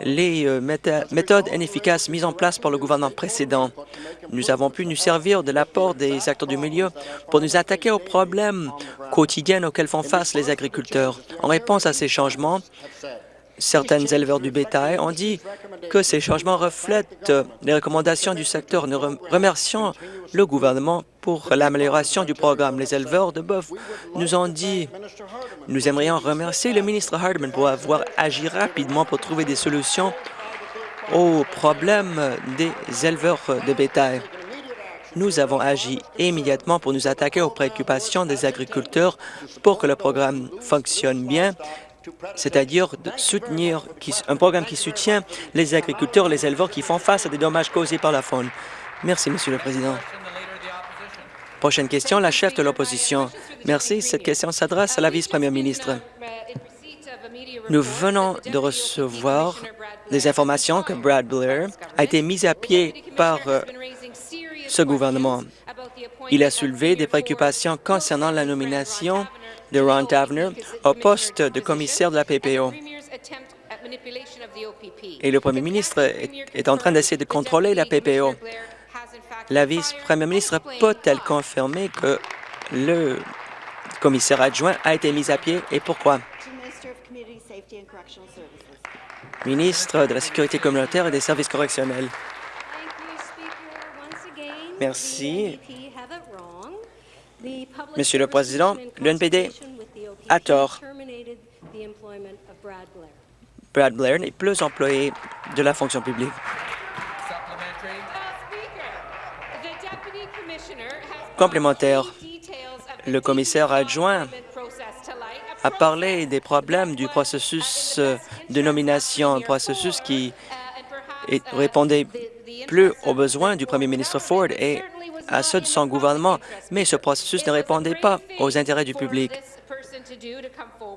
les euh, méthodes inefficaces mises en place par le gouvernement précédent. Nous avons pu nous servir de l'apport des acteurs du milieu pour nous attaquer aux problèmes quotidiens auxquels font face les agriculteurs. En réponse à ces changements, Certains éleveurs du bétail ont dit que ces changements reflètent les recommandations du secteur. Nous remercions le gouvernement pour l'amélioration du programme. Les éleveurs de bœuf nous ont dit nous aimerions remercier le ministre Hardman pour avoir agi rapidement pour trouver des solutions aux problèmes des éleveurs de bétail. Nous avons agi immédiatement pour nous attaquer aux préoccupations des agriculteurs pour que le programme fonctionne bien c'est-à-dire soutenir un programme qui soutient les agriculteurs les éleveurs qui font face à des dommages causés par la faune. Merci, Monsieur le Président. Prochaine question, la chef de l'opposition. Merci. Cette question s'adresse à la vice-première ministre. Nous venons de recevoir des informations que Brad Blair a été mis à pied par euh, ce gouvernement. Il a soulevé des préoccupations concernant la nomination de Ron Tavener au poste de commissaire de la PPO. Et le premier ministre est, en train d'essayer de contrôler la PPO. La vice-première ministre peut-elle confirmer que le commissaire adjoint a été mis à pied et pourquoi? Ministre de la Sécurité communautaire et des services correctionnels. Merci. Monsieur le Président, l'UNPD a tort. Brad Blair n'est plus employé de la fonction publique. Complémentaire, le commissaire adjoint a parlé des problèmes du processus de nomination, un processus qui répondait plus aux besoins du premier ministre Ford et à ceux de son gouvernement, mais ce processus ne répondait pas aux intérêts du public.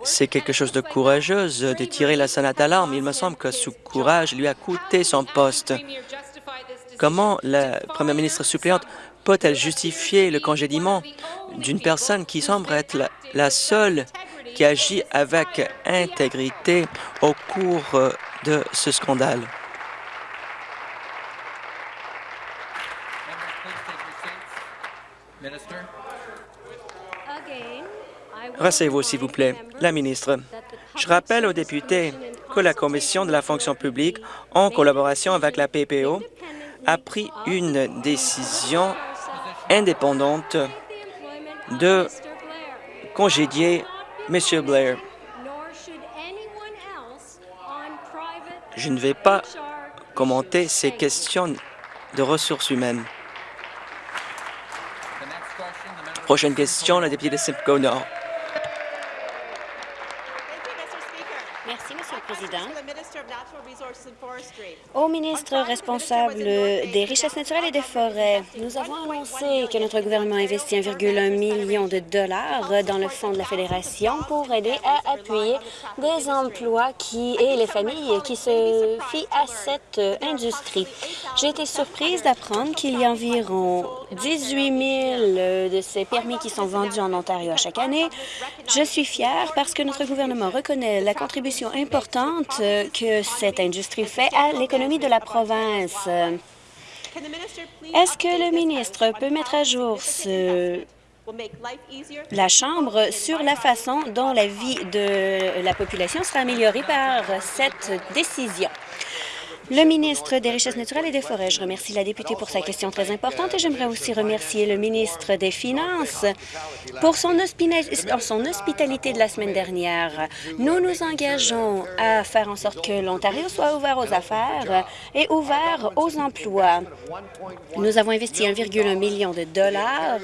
C'est quelque chose de courageux de tirer la sonnette d'alarme. Il me semble que ce courage lui a coûté son poste. Comment la première ministre suppléante peut-elle justifier le congédiement d'une personne qui semble être la, seule qui agit avec intégrité au cours de ce scandale? Rassez-vous, s'il vous plaît. La ministre, je rappelle aux députés que la Commission de la fonction publique, en collaboration avec la PPO, a pris une décision indépendante de congédier M. Blair. Je ne vais pas commenter ces questions de ressources humaines. Prochaine question, la députée de Simcoe Nord. Au ministre responsable des richesses naturelles et des forêts, nous avons annoncé que notre gouvernement investit 1,1 million de dollars dans le fonds de la Fédération pour aider à appuyer des emplois qui et les familles qui se fient à cette industrie. J'ai été surprise d'apprendre qu'il y a environ 18 000 de ces permis qui sont vendus en Ontario chaque année. Je suis fière parce que notre gouvernement reconnaît la contribution importante que cette industrie fait à l'économie de la province. Est-ce que le ministre peut mettre à jour la Chambre sur la façon dont la vie de la population sera améliorée par cette décision? Le ministre des Richesses naturelles et des Forêts, je remercie la députée pour sa question très importante et j'aimerais aussi remercier le ministre des Finances pour son, son hospitalité de la semaine dernière. Nous nous engageons à faire en sorte que l'Ontario soit ouvert aux affaires et ouvert aux emplois. Nous avons investi 1,1 million de dollars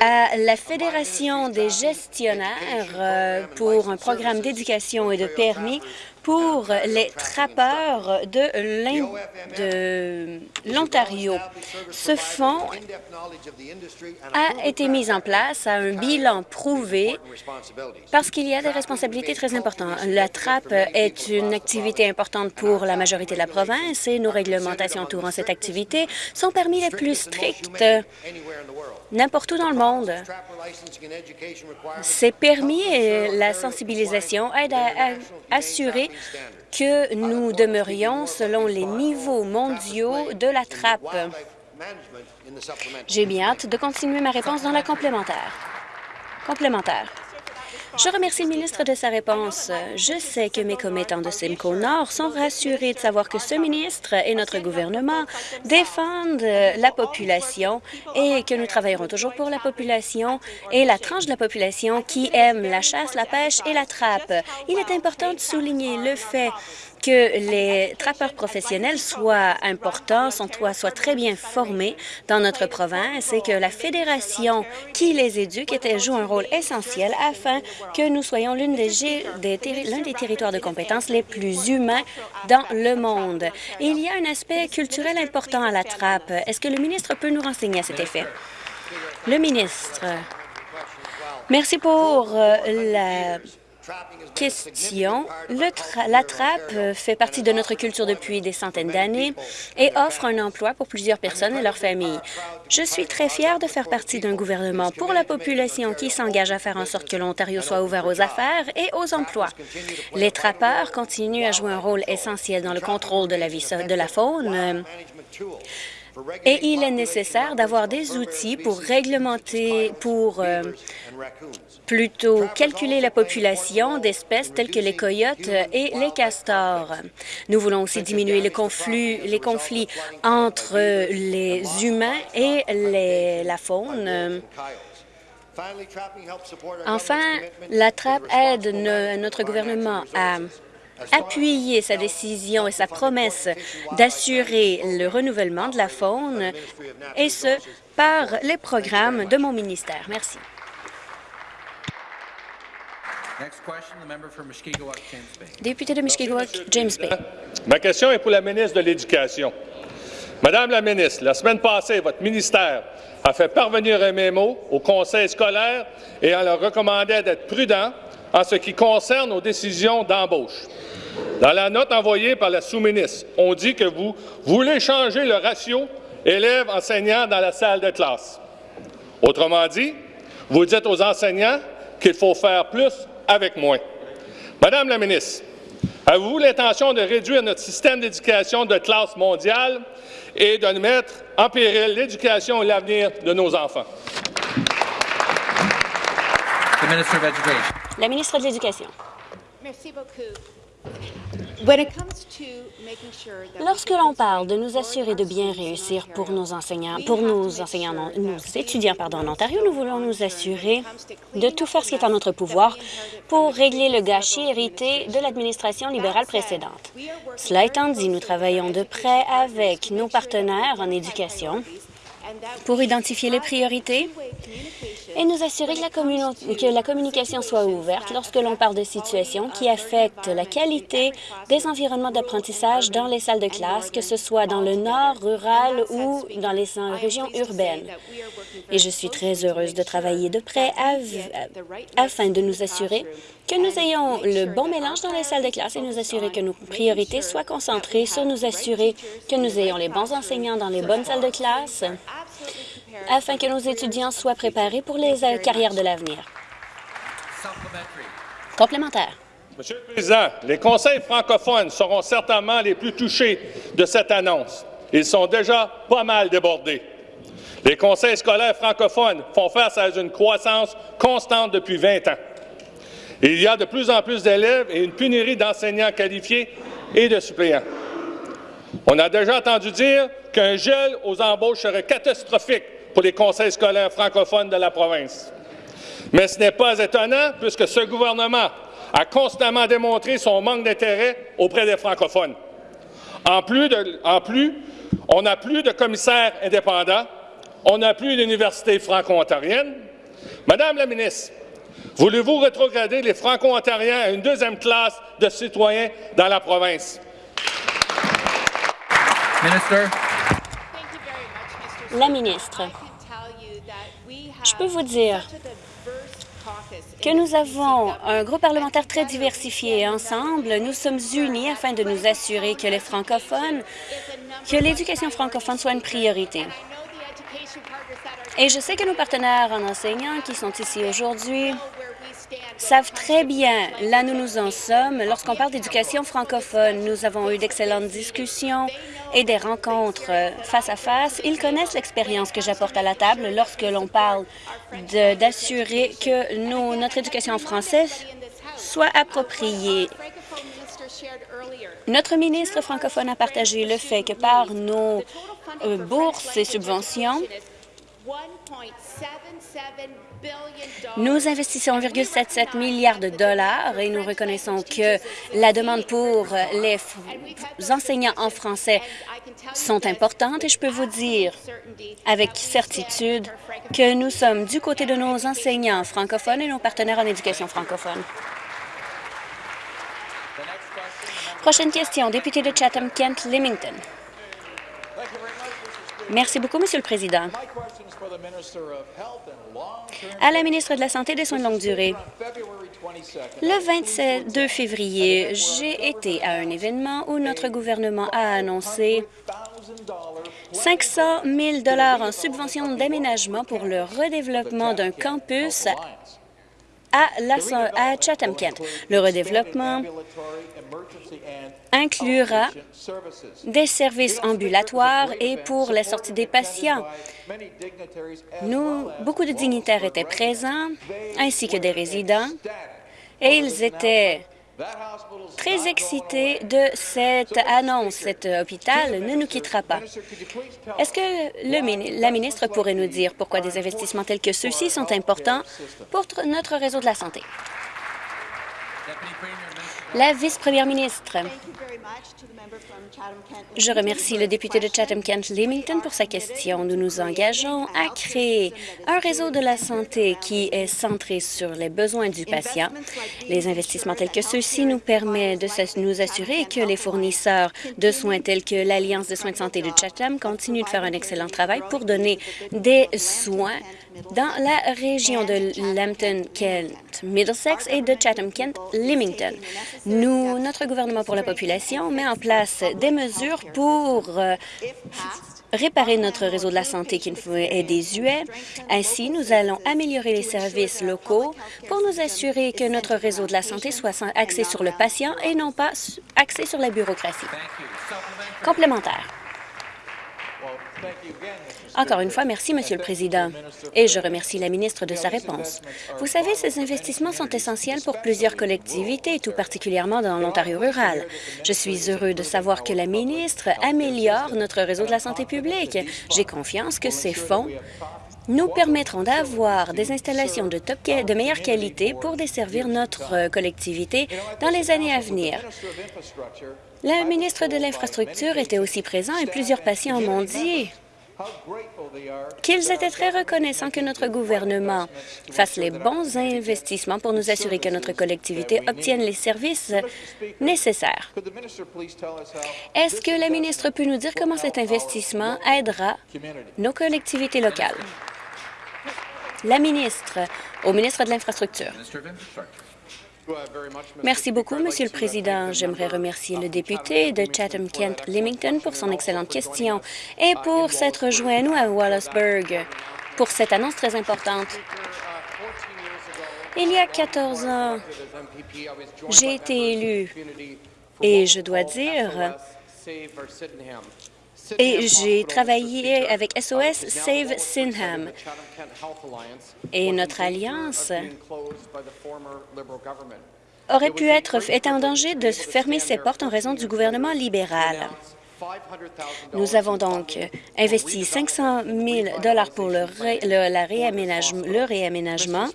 à la Fédération des gestionnaires euh, pour un programme d'éducation et de permis pour les trappeurs de l'Ontario. Ce fonds a été mis en place à un bilan prouvé parce qu'il y a des responsabilités très importantes. La trappe est une activité importante pour la majorité de la province et nos réglementations entourant cette activité sont parmi les plus strictes n'importe où dans le monde. Ces permis et la sensibilisation aident à, assurer que nous demeurions selon les niveaux mondiaux de la trappe. J'ai bien hâte de continuer ma réponse dans la complémentaire. Complémentaire. Je remercie le ministre de sa réponse. Je sais que mes commettants de Simcoe Nord sont rassurés de savoir que ce ministre et notre gouvernement défendent la population et que nous travaillerons toujours pour la population et la tranche de la population qui aime la chasse, la pêche et la trappe. Il est important de souligner le fait que les trappeurs professionnels soient importants, soient, très bien formés dans notre province et que la fédération qui les éduque joue un rôle essentiel afin que nous soyons l'un des, des, territoires de compétences les plus humains dans le monde. il y a un aspect culturel important à la trappe. Est-ce que le ministre peut nous renseigner à cet effet? Le ministre. Merci pour euh, la question. la trappe fait partie de notre culture depuis des centaines d'années et offre un emploi pour plusieurs personnes et leurs familles. Je suis très fière de faire partie d'un gouvernement pour la population qui s'engage à faire en sorte que l'Ontario soit ouvert aux affaires et aux emplois. Les trappeurs continuent à jouer un rôle essentiel dans le contrôle de la, vie, de la faune et il est nécessaire d'avoir des outils pour réglementer, pour euh, plutôt calculer la population d'espèces telles que les coyotes et les castors. Nous voulons aussi diminuer les conflits, entre les humains et la faune. Enfin, la trappe aide notre gouvernement à appuyer sa décision et sa promesse d'assurer le renouvellement de la faune, et ce, par les programmes de mon ministère. Merci. Député de Mushkegowuk, James Bay. Ma question est pour la ministre de l'Éducation. Madame la ministre, la semaine passée, votre ministère a fait parvenir un mémo au conseil scolaire et en leur recommandait d'être prudent en ce qui concerne aux décisions d'embauche. Dans la note envoyée par la sous-ministre, on dit que vous voulez changer le ratio élèves-enseignants dans la salle de classe. Autrement dit, vous dites aux enseignants qu'il faut faire plus avec moins. Madame la ministre, avez-vous l'intention de réduire notre système d'éducation de classe mondiale et de mettre en péril l'éducation et l'avenir de nos enfants? La ministre de l'Éducation. Merci beaucoup. Lorsque l'on parle de nous assurer de bien réussir pour nos enseignants, pour nos enseignants, nos étudiants pardon, en Ontario, nous voulons nous assurer de tout faire ce qui est en notre pouvoir pour régler le gâchis hérité de l'administration libérale précédente. Cela étant dit, nous travaillons de près avec nos partenaires en éducation pour identifier les priorités et nous assurer que la, que la communication soit ouverte lorsque l'on parle de situations qui affectent la qualité des environnements d'apprentissage dans les salles de classe, que ce soit dans le nord rural ou dans les régions urbaines. Et je suis très heureuse de travailler de près afin de nous assurer que nous ayons le bon mélange dans les salles de classe et nous assurer que nos priorités soient concentrées sur nous assurer que nous ayons les bons enseignants dans les bonnes salles de classe afin que nos étudiants soient préparés pour les euh, carrières de l'avenir. Complémentaire. Monsieur le Président, les conseils francophones seront certainement les plus touchés de cette annonce. Ils sont déjà pas mal débordés. Les conseils scolaires francophones font face à une croissance constante depuis 20 ans. Il y a de plus en plus d'élèves et une pénurie d'enseignants qualifiés et de suppléants. On a déjà entendu dire qu'un gel aux embauches serait catastrophique pour les conseils scolaires francophones de la province. Mais ce n'est pas étonnant puisque ce gouvernement a constamment démontré son manque d'intérêt auprès des francophones. En plus, on n'a plus de commissaires indépendants, on n'a plus d'université franco-ontarienne. Madame la ministre, voulez-vous rétrograder les franco-ontariens à une deuxième classe de citoyens dans la province? Minister. La ministre, je peux vous dire que nous avons un groupe parlementaire très diversifié. Ensemble, nous sommes unis afin de nous assurer que les francophones, que l'éducation francophone soit une priorité. Et je sais que nos partenaires en enseignants qui sont ici aujourd'hui savent très bien là nous nous en sommes. Lorsqu'on parle d'éducation francophone, nous avons eu d'excellentes discussions et des rencontres face à face. Ils connaissent l'expérience que j'apporte à la table lorsque l'on parle d'assurer que notre éducation en français soit appropriée. Notre ministre francophone a partagé le fait que par nos euh, bourses et subventions, nous investissons 1,77 milliard de dollars et nous reconnaissons que la demande pour les enseignants en français sont importantes et je peux vous dire avec certitude que nous sommes du côté de nos enseignants francophones et nos partenaires en éducation francophone. Prochaine question, député de Chatham-Kent-Limington. Merci beaucoup, Monsieur le Président. À la ministre de la Santé et des Soins de longue durée, le 22 février, j'ai été à un événement où notre gouvernement a annoncé 500 000 en subvention d'aménagement pour le redéveloppement d'un campus à, Chatham-Kent. Le redéveloppement inclura des services ambulatoires et pour la sortie des patients. Nous, beaucoup de dignitaires étaient présents, ainsi que des résidents, et ils étaient très excités de cette annonce. Cet hôpital ne nous quittera pas. Est-ce que la ministre pourrait nous dire pourquoi des investissements tels que ceux-ci sont importants pour notre réseau de la santé? La vice-première ministre. Je remercie le député de Chatham-Kent-Limington pour sa question. Nous nous engageons à créer un réseau de la santé qui est centré sur les besoins du patient. Les investissements tels que ceux-ci nous permettent de nous assurer que les fournisseurs de soins tels que l'Alliance de soins de santé de Chatham continuent de faire un excellent travail pour donner des soins dans la région de Lambton-Kent, Middlesex et de Chatham-Kent, Nous, notre gouvernement pour la population met en place des mesures pour euh, réparer notre réseau de la santé qui est désuet. Ainsi, nous allons améliorer les services locaux pour nous assurer que notre réseau de la santé soit axé sur le patient et non pas axé sur la bureaucratie. Complémentaire. Encore une fois, merci, Monsieur le Président, et je remercie la ministre de sa réponse. Vous savez, ces investissements sont essentiels pour plusieurs collectivités, tout particulièrement dans l'Ontario rural. Je suis heureux de savoir que la ministre améliore notre réseau de la santé publique. J'ai confiance que ces fonds nous permettront d'avoir des installations de, meilleure qualité pour desservir notre collectivité dans les années à venir. La ministre de l'Infrastructure était aussi présent et plusieurs patients m'ont dit qu'ils étaient très reconnaissants que notre gouvernement fasse les bons investissements pour nous assurer que notre collectivité obtienne les services nécessaires. Est-ce que la ministre peut nous dire comment cet investissement aidera nos collectivités locales? La ministre, au ministre de l'Infrastructure. Merci beaucoup, Monsieur le Président. J'aimerais remercier le député de Chatham-Kent-Limington pour son excellente question et pour s'être joint à nous à Wallaceburg pour cette annonce très importante. Il y a 14 ans, j'ai été élu et je dois dire et j'ai travaillé avec SOS Save Sinham. Et notre alliance aurait pu être est en danger de fermer ses portes en raison du gouvernement libéral. Nous avons donc investi 500 000 pour le, la réaménagement, le réaménagement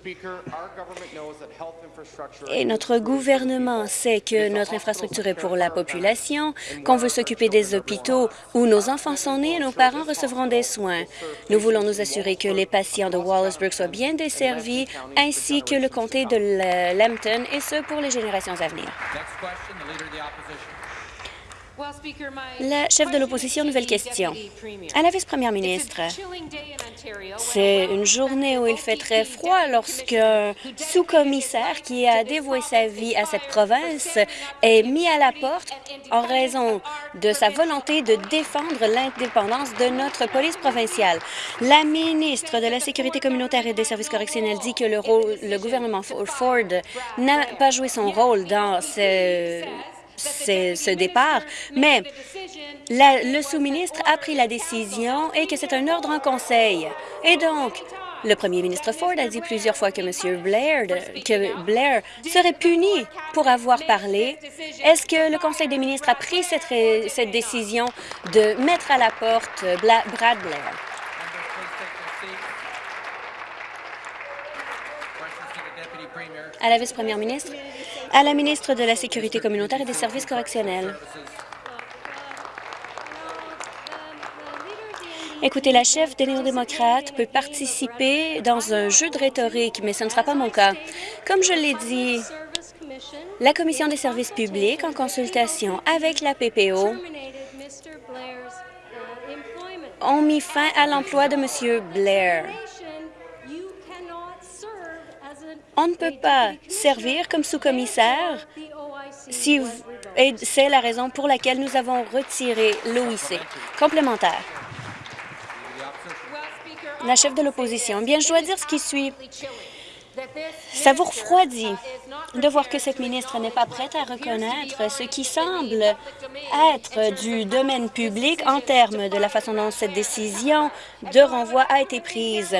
et notre gouvernement sait que notre infrastructure est pour la population, qu'on veut s'occuper des hôpitaux où nos enfants sont nés et nos parents recevront des soins. Nous voulons nous assurer que les patients de Wallaceburg soient bien desservis, ainsi que le comté de Lambton, et ce pour les générations à venir. La chef de l'opposition, nouvelle question. À la vice-première ministre, c'est une journée où il fait très froid lorsqu'un sous-commissaire qui a dévoué sa vie à cette province est mis à la porte en raison de sa volonté de défendre l'indépendance de notre police provinciale. La ministre de la Sécurité communautaire et des services correctionnels dit que le, rôle, le gouvernement Ford n'a pas joué son rôle dans ce ce départ, mais le sous-ministre a pris la décision et que c'est un ordre en conseil. Et donc, le premier ministre Ford a dit plusieurs fois que M. Blair, serait puni pour avoir parlé. Est-ce que le Conseil des ministres a pris cette, cette décision de mettre à la porte Brad Blair? À la vice-première ministre à la ministre de la Sécurité communautaire et des services correctionnels. Écoutez, la chef des néo-démocrates peut participer dans un jeu de rhétorique, mais ce ne sera pas mon cas. Comme je l'ai dit, la Commission des services publics, en consultation avec la PPO, ont mis fin à l'emploi de M. Blair. On ne peut pas servir comme sous-commissaire et c'est la raison pour laquelle nous avons retiré l'OIC complémentaire. La chef de l'opposition. Bien, je dois dire ce qui suit. Ça vous refroidit de voir que cette ministre n'est pas prête à reconnaître ce qui semble être du domaine public en termes de la façon dont cette décision de renvoi a été prise.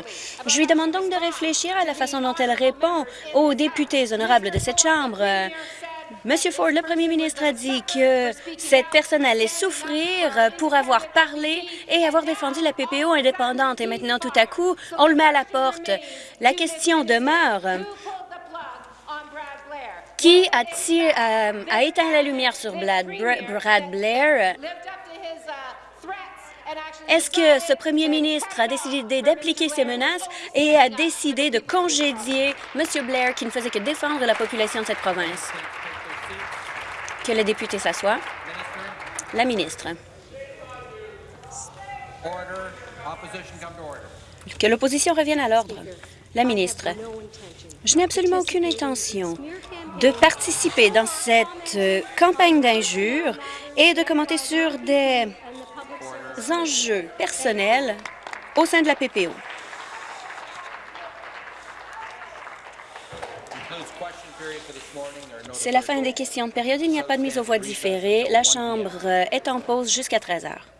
Je lui demande donc de réfléchir à la façon dont elle répond aux députés honorables de cette Chambre. Monsieur Ford, le premier ministre, a dit que cette personne allait souffrir pour avoir parlé et avoir défendu la PPO indépendante. Et maintenant, tout à coup, on le met à la porte. La question demeure. Qui a, a éteint la lumière sur Brad Blair? Est-ce que ce premier ministre a décidé d'appliquer ces menaces et a décidé de congédier M. Blair qui ne faisait que défendre la population de cette province? Que le député s'assoie. La ministre. Que l'opposition revienne à l'ordre. La ministre. Je n'ai absolument aucune intention de participer dans cette euh, campagne d'injures et de commenter sur des enjeux personnels au sein de la PPO. C'est la fin des questions de période. Il n'y a pas de mise aux voix différée. La Chambre est en pause jusqu'à 13 heures.